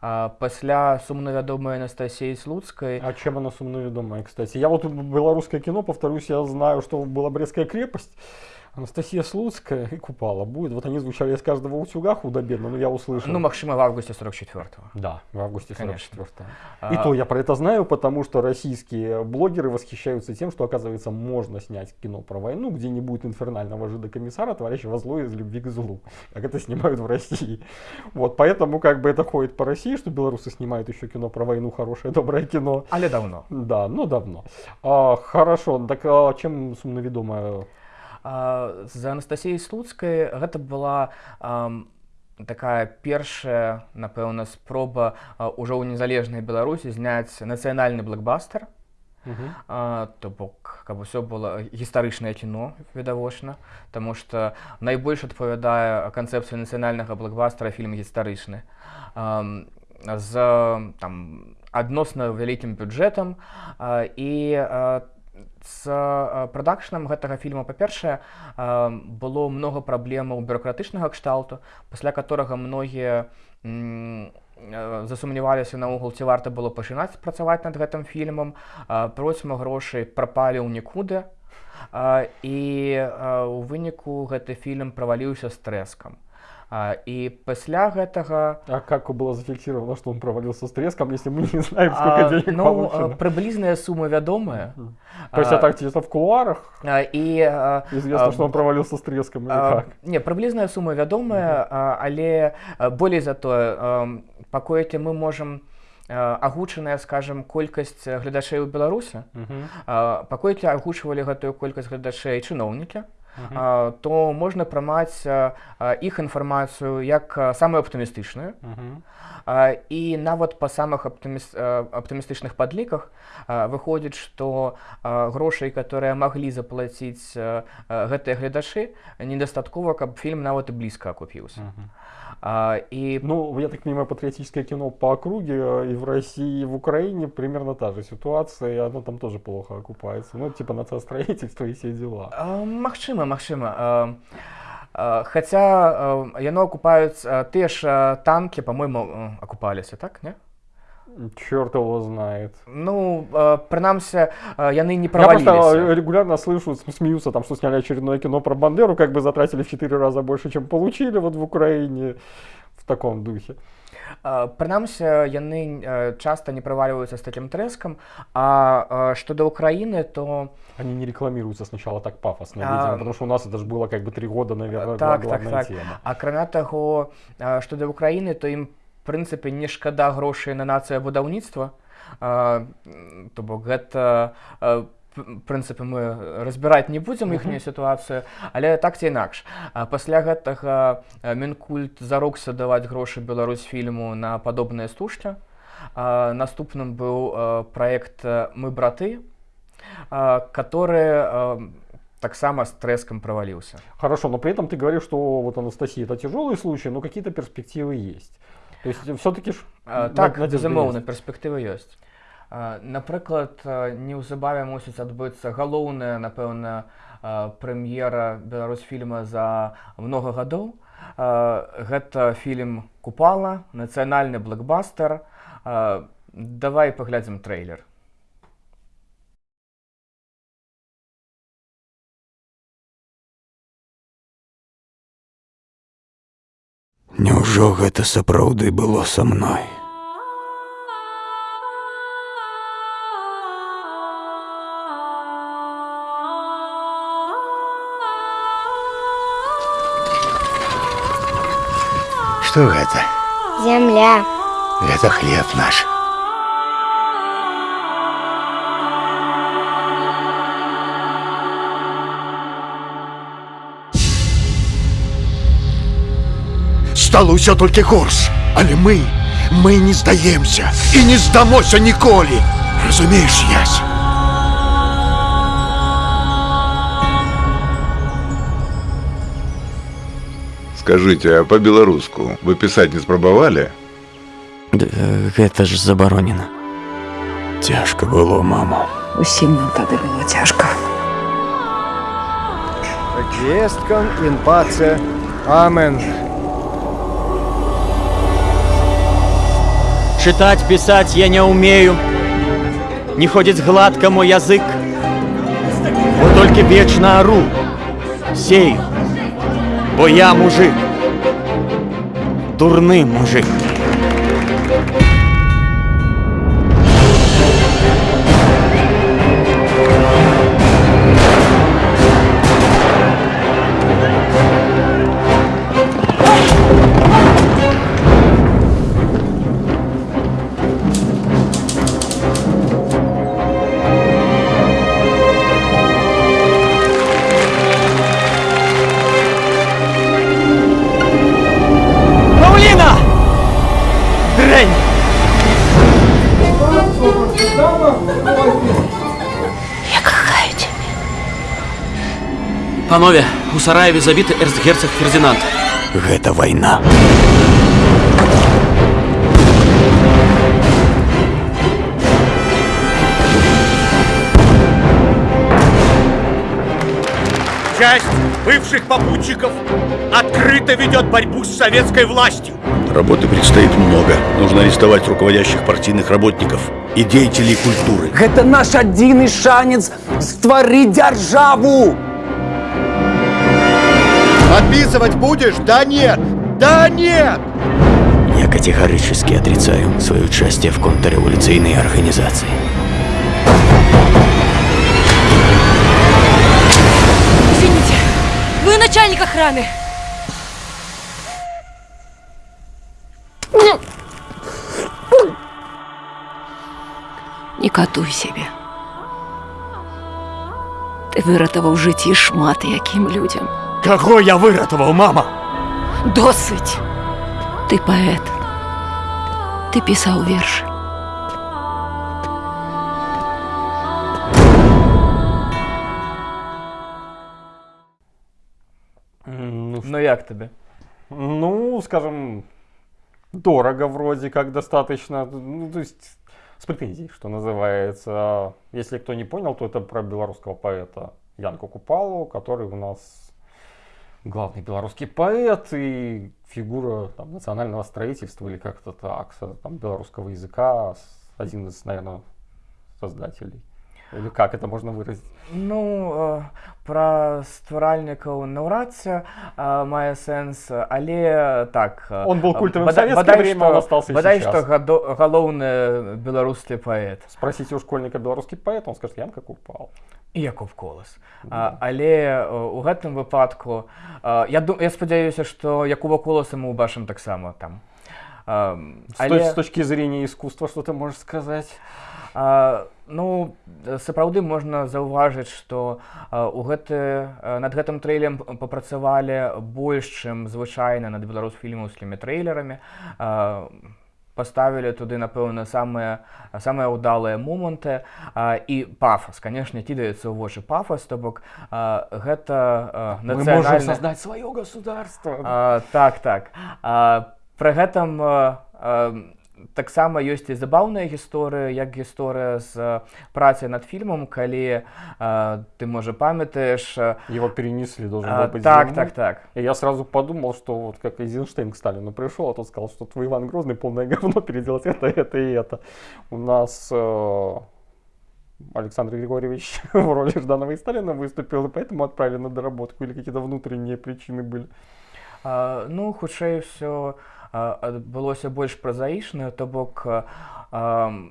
А, пасля сумна вядомай Анастасіі слуцкай А чем она сумно ведомая, кстати? Я вот белорусское кино, повторюсь, я знаю, что была Брестская крепость, Анастасия Слуцкая и Купала будет. Вот они звучали из каждого утюга худо-бедно, но я услышал. ну магчыма в августе 44-го Да, в августе Конечно. 44 И А, то я про это знаю, потому что российские блогеры восхищаются тем, что, оказывается, можно снять кино про войну, где не будет инфернального жида-комиссара, творящего зло из любви к злу, как это снимают в России. Вот, поэтому как бы это ходит по России, что белорусы снимают еще кино про войну, хорошее, доброе кино. але давно Да, ну давно. А, хорошо, так а чем сумноведомая? А, з Анастасіяй слуцкай гэта была такая першая напэўна спроба ўжо ў незалежнай беларусі зняць нацыянальны блокбастер то бок каб усё было гістарычнае кіно відавочна Таму што найбольш адпавядае канцэпцыі нацыянальнага блокбастера фільм гістарычны. З там адносна вялікім бюджэтам і а, з прадакшнам гэтага фільма. Па-першае было многа праблемаў бюрократычнага кшталту пасля которага многія засумняваліся наогул ці варта было пачынаць працаваць над гэтым фільмам. Процьма грошай прапалі ў нікуды. І у выніку гэты фільм праваліўся з трэскам А, и после этого... А как было зафиксировано, что он провалился с треском, если мы не знаем, а, ну, получено? приблизная сумма ведомая. То есть, а, так чисто в кулуарах? А, и, а, Известно, а, что он провалился с треском, а? Не, приблизная сумма ведомая, uh -huh. а, але более зато, а, пакоить мы можем агучаная скажем колькасць гледачэй у беларусе uh -huh. паколькі агучвалі гэтую колькасць гледачэй чыноўнікі а, то можна прымаць іх інфармацыю як самую аптымістычную і нават па самых аптымістычных падліках выходзіць што грошай которые маглі заплаціць гэтыя гледачы недастаткова каб фільм нават і блізка акупіўся. Uh -huh. А, и... Ну, я так понимаю, патриотическое кино по округе э, и в России, и в Украине примерно та же ситуация, и оно там тоже плохо окупается. Ну, типа нацистроительство и все дела. А, махчима, махчима. А, а, хотя яно окупаются, те ж танки, по-моему, окупались, так, не? Черт его знает. Ну, э, принамсі, э, яны не провалились. Я просто регулярно слышу, смеются, там, что сняли очередное кино про Бандеру, как бы затратили в 4 раза больше, чем получили вот в Украине в таком духе. Прынамсі яны часто не проваливаются с таким треском, а что до Украины, то... Они не рекламируются сначала так пафосно, а... видимо, потому что у нас это же было как бы три года, наверное, так, так, так. тема. А кроме того, что до Украины, то им прынцыпе не шкада грошай на нацыя будаўніцтва. То бок гэта прынцыпе мы разбіраць не будзем іхнюю сітуацыю але так ці інакш пасля гэтага мінкульт зарокся даваць грошы Беларусь фільму на падобныя стужкі. Наступным быў праект мы браты который таксама с треском провалился хорошо но при этом ты говоришь что вот Анастасия это тяжелый случай но какие-то перспективы есть То есть все-таки ж а, так безумоўна перспектывы ёсць напрыклад неўзабаве мусіць адбыцца галоўная напэўна прэм'ера беларусфільма за много гадоў. Гэта фільм купала нацыянальны блэкбастер давай паглядзім трэйлер Няўжо гэта сапраўды было са мной? Што гэта? Зямля. Гэта хлеб наш. стало ўсё толькі горш але мы мы не здаемся і не здамося ніколі разумееш ясь скажите а по-беларуску вы пісаць не спрабавалі гэта ж забаронена цяжка было мама усім нам тады было цяжка Весткам інпацыя Амен. Читать, писать я не умею, Не ходит гладко мой язык. Вот только вечно ору, сею, Бо я мужик, дурный мужик. Панове, у сараеве забіты эрцгерцог Фердинанд. Гэта вайна. Часть бывших попутчиков открыто ведет борьбу с советской властью. Работы предстоит много. Нужно арестовать руководящих партийных работников и деятелей культуры. Гэта наш адзіны шанец стварыць дзяржаву. Подписывать будешь? Да нет! Да нет! Я категорически отрицаю свое участие в контрреволюционной организации. Извините, вы начальник охраны. Не катуй сябе. Ты выратаваў жыцці шмат якім людзям. Кого я выратовал, мама? Досыць. Ты паэт. Ты пісаў вершы. Ну, Ну як тобі? Ну, скажем, дорого вроде как достаточно. Ну, то есть с претензией, что называется. Если кто не понял, то это про белорусского поэта Янку Купалу, который у нас главный белорусский поэт и фигура там, национального строительства или как-то так, там, белорусского языка, один из, наверное, создателей. Или как это можно выразить? Ну, э, пра стваральнікаў наўрад ці э, мае сэнс, але так. э, Он был э, культовым в бада- советское бадай время, што- он остался и Бадай сейчас. што гадо- галоўны беларускі паэт. Спросите у школьника белорусский поэт, он скажет, Янка Купал. Яков колас. А, але у гэтым выпадку э, я, ду- я спадзяюся, што Якова коласа мы ўбачым таксама там. А, точ- с точки зрения искусства, что ты можешь сказать? А, ну сапраўды можна заўважыць што а, у гэты а, над гэтым трэйлем п- папрацавалі больш чым звычайна над беларусфільмаўскімі трэйлерамі а, паставілі туды напэўна самыя самыя ўдалыя моманты. А, і пафас. Канешне кідаецца ў вочы пафас то бок а, гэта а, Мы можем нацыянальны- создать свое государство. А, так так. А, пры гэтым а, а, таксама ёсць і забаўная гісторыя як гісторыя з а, працай над фільмам калі а, ты можа памятаеш а, Его перенесли, должен а, был быть так зимой. так так И я сразу подумал, что вот как Эйзенштейн к Сталину пришел, а тот сказал, что твой Иван Грозный полное говно переделать это, это и это. У нас э, Александр Григорьевич в роли Жданова и Сталина выступил, и поэтому отправили на доработку или какие-то внутренние причины были. а, ну хутчэй все у адбылося больш празаічна то бок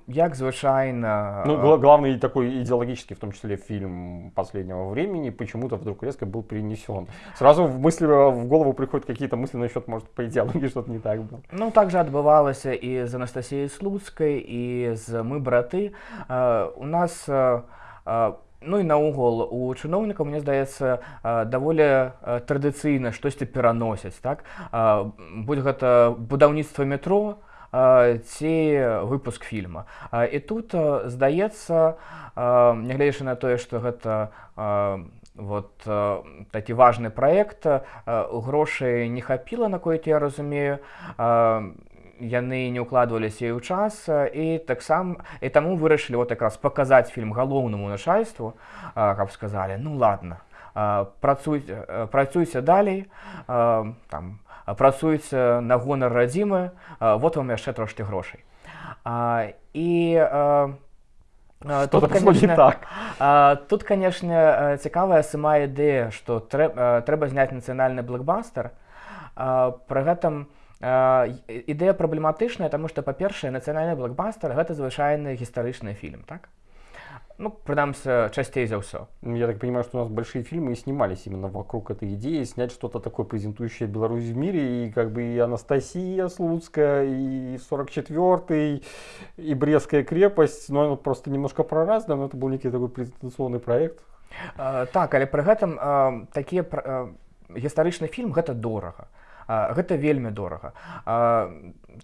як звычайна Ну, гла- главный такой идеологический, в том числе, фильм последнего времени, почему-то вдруг резко был перенесен. Сразу в мысли, в голову приходят какие-то мысли насчет, может, по идеологии что-то не так было. Ну так жа адбывалася і з Анастасіяй Слуцкай і з мы браты. У нас а, ну і наогул у чыноўнікаў мне здаецца а, даволі а, традыцыйна штосьці пераносяць так? А, будь гэта будаўніцтва метро ці выпуск фільма і тут здаецца нягледзячы на тое што гэта вот такі важны праект грошай не хапіла наколькі я разумею. А, яны не ўкладваліся і ў час і таксама і таму вырашылі вот якраз паказаць фільм галоўнаму начальству каб сказалі ну ладно а, працуйце далей там а, працуйце на гонар радзімы вот вам яшчэ трошки грошай і Что-то пошло не так. тут канешне цікавая сама ідэя што трэ, а, трэба зняць нацыянальны блокбастер пры гэтым і- ідэя праблематычная таму што па-першае нацыянальны блокбастер гэта звычайны гістарычны фільм так? Ну прынамсі часцей за ўсё. Ну, Я так понимаю, что у нас большие фильмы и снимались именно вокруг этой идеи, снять что-то такое, презентующее Беларусь в мире, и как бы и Анастасия Слуцкая, и 44-й, и Брестская крепость, но оно просто немножко проразно, но это был некий такой презентационный проект. А, так але пры гэтым такія пр- а, гістарычны фільм гэта дорага гэта вельмі дорага.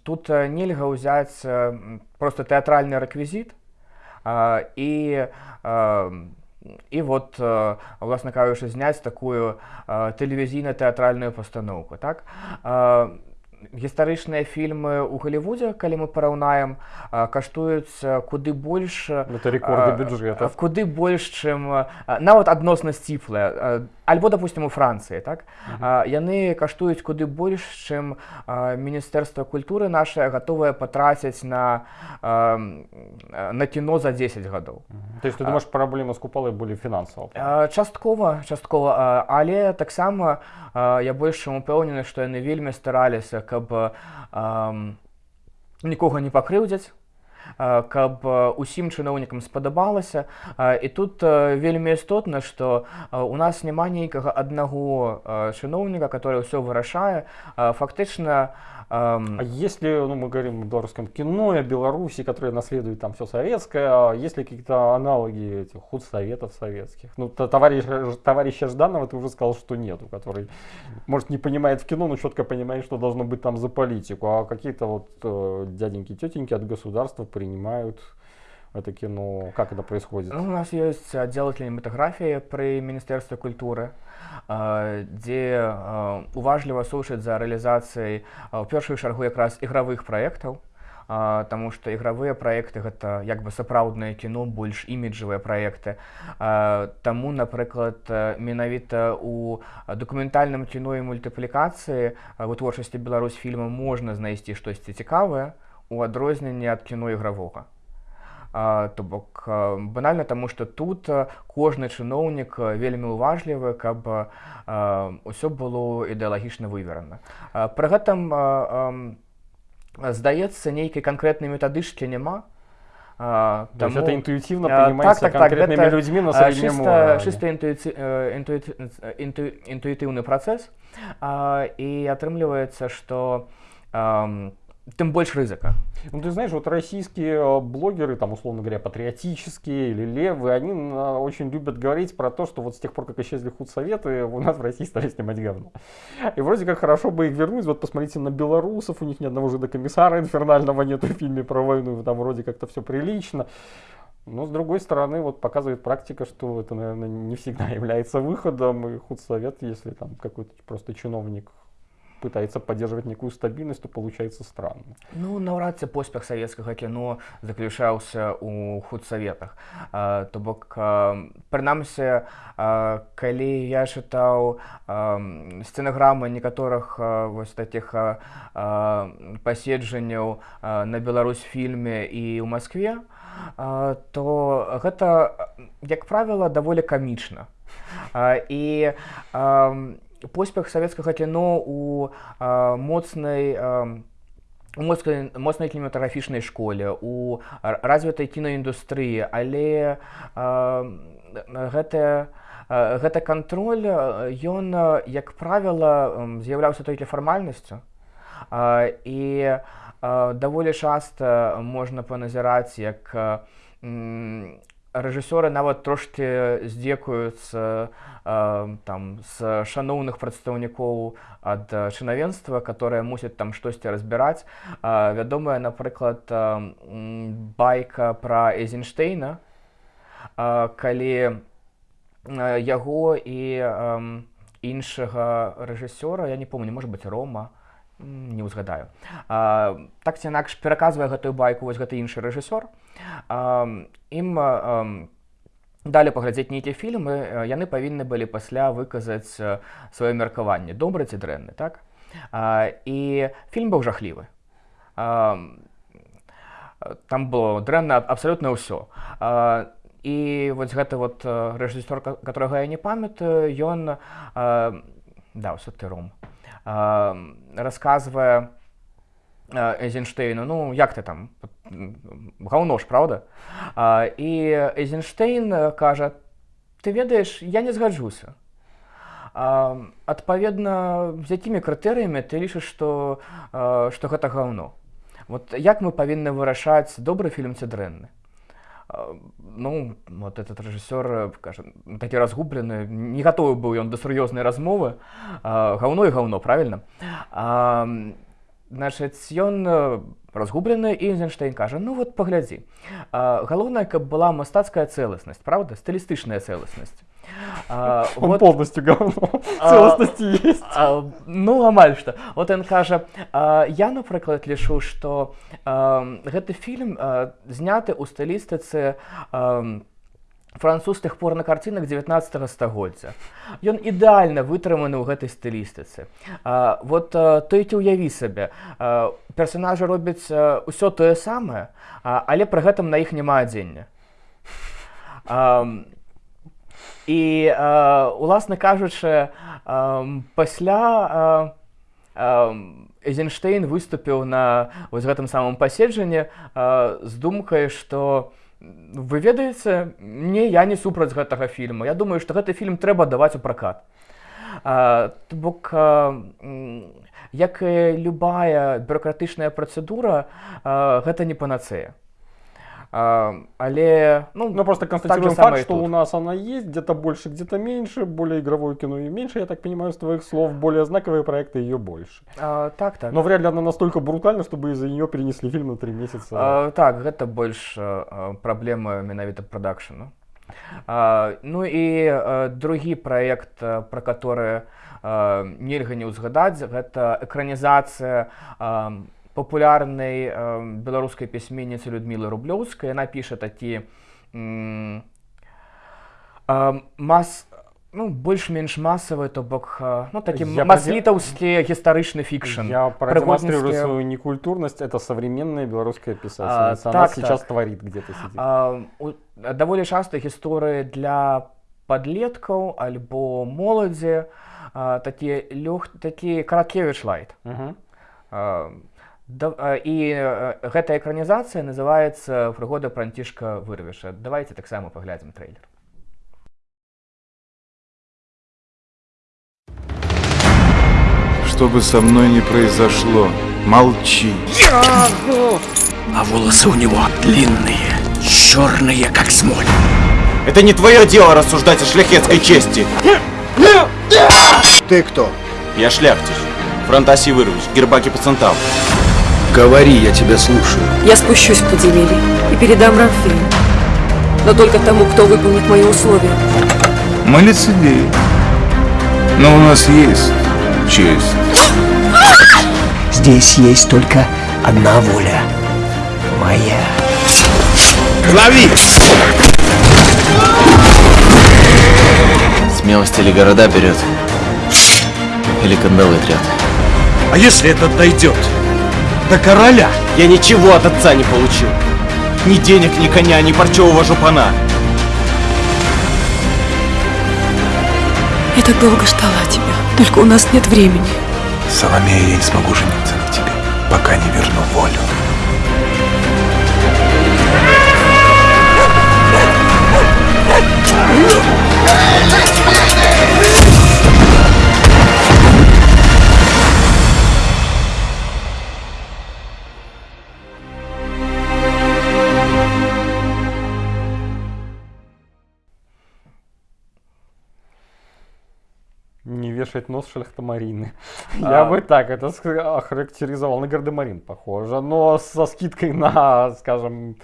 Тут нельга ўзяць просто тэатральны рэквізіт і і вот а, уласна кажучы зняць такую а, тэлевізійна-тэатральную пастаноўку так? Гістарычныя фільмы ў галівудзе калі мы параўнаем каштуюць куды больш Это рекорды а, бюджетов. куды больш чым нават адносна сціплая альбо допустим у францыі так? А, яны каштуюць куды больш чым міністэрства культуры наше гатовае патраціць на а, на кіно за 10 гадоў. То есть ты думаешь праблема з купалай былі фінансава часткова часткова але таксама я больш чым упэўнены што яны вельмі стараліся каб а, нікога не пакрыўдзяць каб усім чыноўнікам спадабалася. І тут вельмі істотна што у нас няма нейкага аднаго чыноўніка который ўсё вырашае. Фактычна А если ну, мы говорим о белорусском кино о Беларуси, которые наследуют там все советское, есть ли какие-то аналоги этих худсоветов советских? Ну, товарищ, товарища Жданова ты уже сказал, что нету, который, может, не понимает в кино, но четко понимает, что должно быть там за политику. А какие-то вот э, дяденьки, тетеньки от государства принимают это кино? Как это происходит? Ну, у нас есть отдел кинематографии при Министерстве культуры, дзе уважліва слушаць за рэалізацыяй у першую чаргу якраз ігравых праектаў. Таму што ігравыя праекты гэта як бы сапраўднае кіно, больш іміджавыя праекты. Таму, напрыклад, менавіта у дакументальным кіно і мультыплікацыі вытворчасці Беларусь фільма можна знайсці штосьці цікавае у адрозненне ад кіно ігравога то бок банальна таму што тут кожны чыноўнік вельмі уважлівы каб ўсё было ідэалагічна выверана пры гэтым здаецца нейкай канкрэтнай метадычкі няма. Тому, это понимается так, так, так, людьми на среднем чисто, чисто интуити, интуити, инту, интуитивный процесс. И отрымливается, что тем больше рызыка. Ну, ты знаешь, вот российские э, блогеры, там, условно говоря, патриотические или левые, они очень любят говорить про то, что вот с тех пор, как исчезли худсоветы, у нас в России стали снимать говно. И вроде как хорошо бы их вернуть. Вот посмотрите на белорусов, у них ни одного же до комиссара инфернального нету в фильме про войну, там вроде как-то все прилично. Но с другой стороны, вот показывает практика, что это, наверное, не всегда является выходом, и худсовет, если там какой-то просто чиновник пытается поддерживать некую стабильность, то получается странно. Ну, наўрад ці поспех савецкага кіно заключаўся ў худсаветах. То бок прынамсі, калі я чытаў сцэнаграмы некаторых вось такіх паседжанняў на Беларусь фільме і ў Маскве, то гэта, як правіла, даволі камічна. І поспех савецкага кіно у моцнай моцнай моцнай кінематаграфічнай школе у развітай кінаіндустрыі але гэта гэта кантроль ён як правіла з'яўляўся толькі фармальнасцю і даволі часта можна паназіраць як рэжысёры нават трошки здзекуюцца там з шаноўных прадстаўнікоў ад чынавенства которое мусіць там штосьці разбіраць. Вядомая напрыклад байка про эйзенштейна. Калі яго і іншага рэжысёра я не помню может быть рома не ўзгадаю. Так ці інакш пераказвае гэтую байку вось гэты іншы рэжысёр. Ім далі паглядзець нейкія фільмы яны павінны былі пасля выказаць сваё меркаванне. Добры ці дрэнны так? І фільм быў жахлівы. Там было дрэнна абсалютна ўсё. І вось гэты вот рэжысёр которого я не памятаю ён да ўсё ты ром расказвае Эйзенштейну ну як ты там? Гаўно ж правда? І Эйзенштейн кажа ты ведаеш я не згаджуся адпаведна з якімі крытэрыямі ты лічыш што што гэта гаўно вот як мы павінны вырашаць добры фільм ці дрэнны ну вот этот рэжысёр такі разгублены не гатовы быў ён да сур'ёзнай размовы. Гаўно і гаўно правильно? Значыць ён разгублены і Эйзенштейн кажа ну вот паглядзі галоўнае каб была мастацкая цэласнасць правда стылістычная цэласнасць А, вот, полностью говно. А, есть. А, ну, амаль что. Вот он кажа, а, я, напрыклад, лішу, што а, гэты фільм а, зняты ў стылістыцы а, французскіх порнакарцінах 19 стагоддзя. Ён ідэальна вытрыманы ў гэтай стылістыцы. А, вот а, то ці ўяві сабе персонажы робяць ўсё тое самае а, але пры гэтым на іх няма адзення. І уласна кажучы пасля Эйзенштейн выступіў на вось гэтым самым паседжанні з думкай што вы ведаеце не я не супраць гэтага фільму я думаю што гэты фільм трэба даваць у пракат. Бок як любая бюрократычная працэдура гэта не панацея А, але ну, ну просто констатируем так факт, что тут. у нас она есть, где-то больше, где-то меньше, более игровое кино и меньше, я так понимаю, с твоих слов, более знаковые проекты ее больше. А, так, так. Но вряд ли она настолько брутальна, чтобы из-за нее перенесли фильм на три месяца. А, так, это больше а, проблема менавіта продакшена. А, ну и а, другі проект, про который а, нельга не ўзгадаць, гэта экранізацыя а, папулярнай э, беларускай пісьменніцы Людмілы рублёўскай яна піша такі э, мас ну больш-менш масавы то бок ну такі маслітаўскі гістарычны фікшн я продемонстрирую свою некультурнасць это современная беларуская пісательница так, сейчас так. творит где-то а, даволі часта гісторыі для подлеткаў альбо моладзі такія лёг такі каракевич лайт uh -huh. Да, і гэтая экранізацыя называецца прыгода пранцішка вырвіша давайте таксама паглядзім трейлер что бы со мной не произошло молчи а волосы у него длинные черные как смоль это не твое дело рассуждать о шляхетской чести ты кто я шляхтич фронтаси вырвись гербаки пацантал Говори, я тебя слушаю. Я спущусь в подземелье и передам Рамфею. Но только тому, кто выполнит мои условия. Мы лицедеи. Но у нас есть честь. Здесь есть только одна воля. Моя. Лови! Смелость или города берет, или кандалы трет. А если этот дойдет? До короля. Я ничего от отца не получил. Ни денег, ни коня, ни парчевого жупана. Я так долго ждала тебя. Только у нас нет времени. Соломея, я не смогу жениться на тебе, пока не верну волю. вешать нос шляхтомарины. А... Я бы так это охарактеризовал. На гардемарин похоже, но со скидкой на, скажем,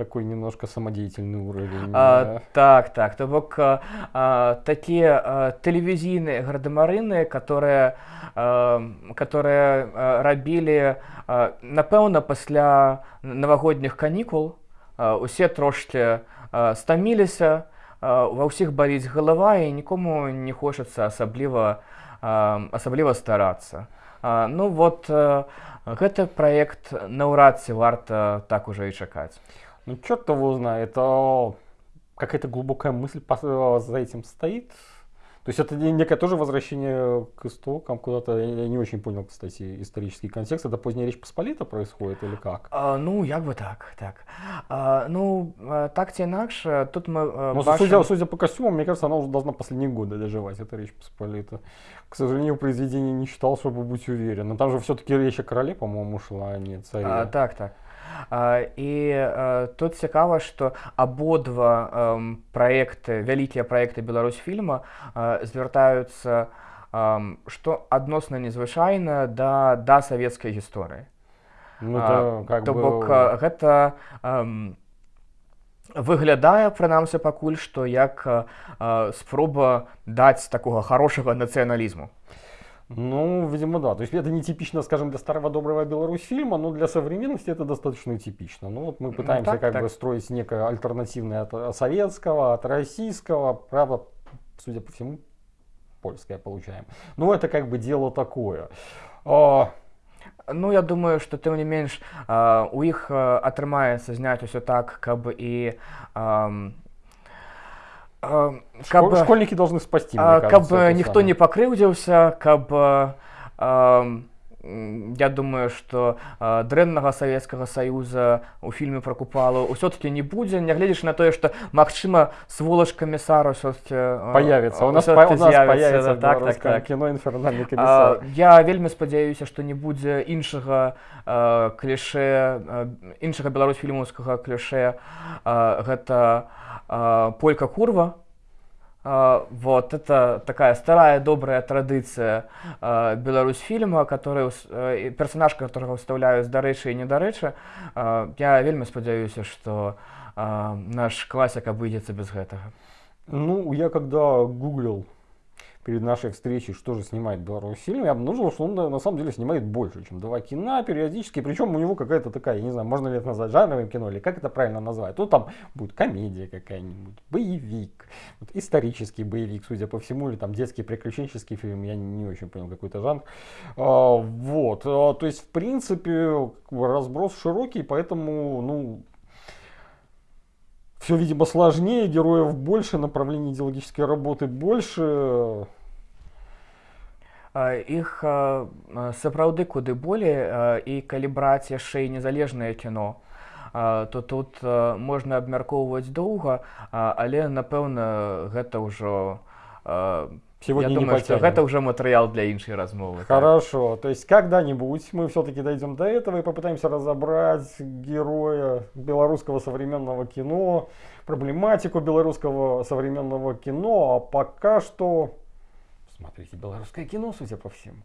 такой немножко самодеятельный уровень. А, так, так. То бок а, а, такие а, телевизийные гардемарины, которые, а, которые а, рабілі а, напэўна пасля навагодніх канікул а, усе трошки а, стаміліся, ва ўсіх баліць галава і нікому не хочацца асабліва асабліва старацца. Ну вот гэты праект наўрад ці варта так уже і чакаць. Ну его знает, это какая-то глубокая мысль за этим стоит. То есть это некое тоже возвращение к истокам куда-то. Я не очень понял, кстати, исторический контекст. Это поздняя Речь Посполита происходит или как? А, ну, як бы так, так. А, ну, так ці інакш, тут мы ну, бачим... судя, судя по костюмам, мне кажется, она уже должна последние годы доживать, эта Речь Посполита. К сожалению, произведение не читал, чтобы быть уверен. Но там же все-таки речь о короле, по-моему, шла, а не царе. А, так, так. І тут цікава, што абодва праекты, вялікія праекты Беларусьфільма звяртаюцца што адносна незвычайна да, да савецкай гісторыі. Ну, как То бок бы... гэта выглядае прынамсі пакуль што як спроба даць такога хорошага нацыяналізму. Ну, видимо, да. То есть это не типично, скажем, для старого доброго Беларусь фильма, но для современности это достаточно типично. Ну вот мы пытаемся так, как так. бы строить некое альтернативное от советского, от российского, правда, судя по всему, польское получаем. Ну это как бы дело такое. А, Ну, я думаю, што тым не менш а, у іх а, атрымаецца зняць усё так, каб і каб, школ- школьники должны мне а, каб ніхто самое. не пакрыўдзіўся, каб а, м, я думаю, што а, дрэннага савецкага саюза у фільме пра купалу ўсё-таки не будзе, нягледзячы на тое, што магчыма сволач камісар ўсё-таки Появится. У нас, по- у нас появится в белорусском кино инфернальный комиссар. А, я вельмі спадзяюся, што не будзе іншага а, кліше, іншага беларусфільмаўскага кліше, а, гэта а, полька курва. Вот это такая старая добрая традыцыя а, беларусфільма, который ус- э, персонаж, которого уставляюць дарэчы і недарэчы. А, я вельмі спадзяюся, што а, наш класік абыдзецца без гэтага. Ну, я когда гуглил перед нашей встречей, что же снимает Беларусь фильм, я обнаружил, что он на, самом деле снимает больше, чем два кино периодически. Причем у него какая-то такая, я не знаю, можно ли это назвать жанровым кино, или как это правильно назвать. Ну, там будет комедия какая-нибудь, боевик, вот исторический боевик, судя по всему, или там детский приключенческий фильм, я не очень понял какой-то жанр. А, вот, а, то есть, в принципе, разброс широкий, поэтому, ну, все, видимо, сложнее, героев больше, направлений идеологической работы больше. А, іх а, а, сапраўды куды болей а, і калі браць яшчэ і незалежнае кіно а, то тут а, можна абмяркоўваць доўга а, але напэўна гэта ўжо а, Сегодня я не думаю, што потянем. гэта ўжо матэрыял для іншай размовы так. Хорошо, то есть когда-нибудь мы все-таки дойдем до этого и попытаемся разобрать героя белорусского современного кино, проблематику белорусского современного кино, а пока что смотрите белорусское кино, судя по всему.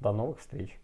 До новых встреч.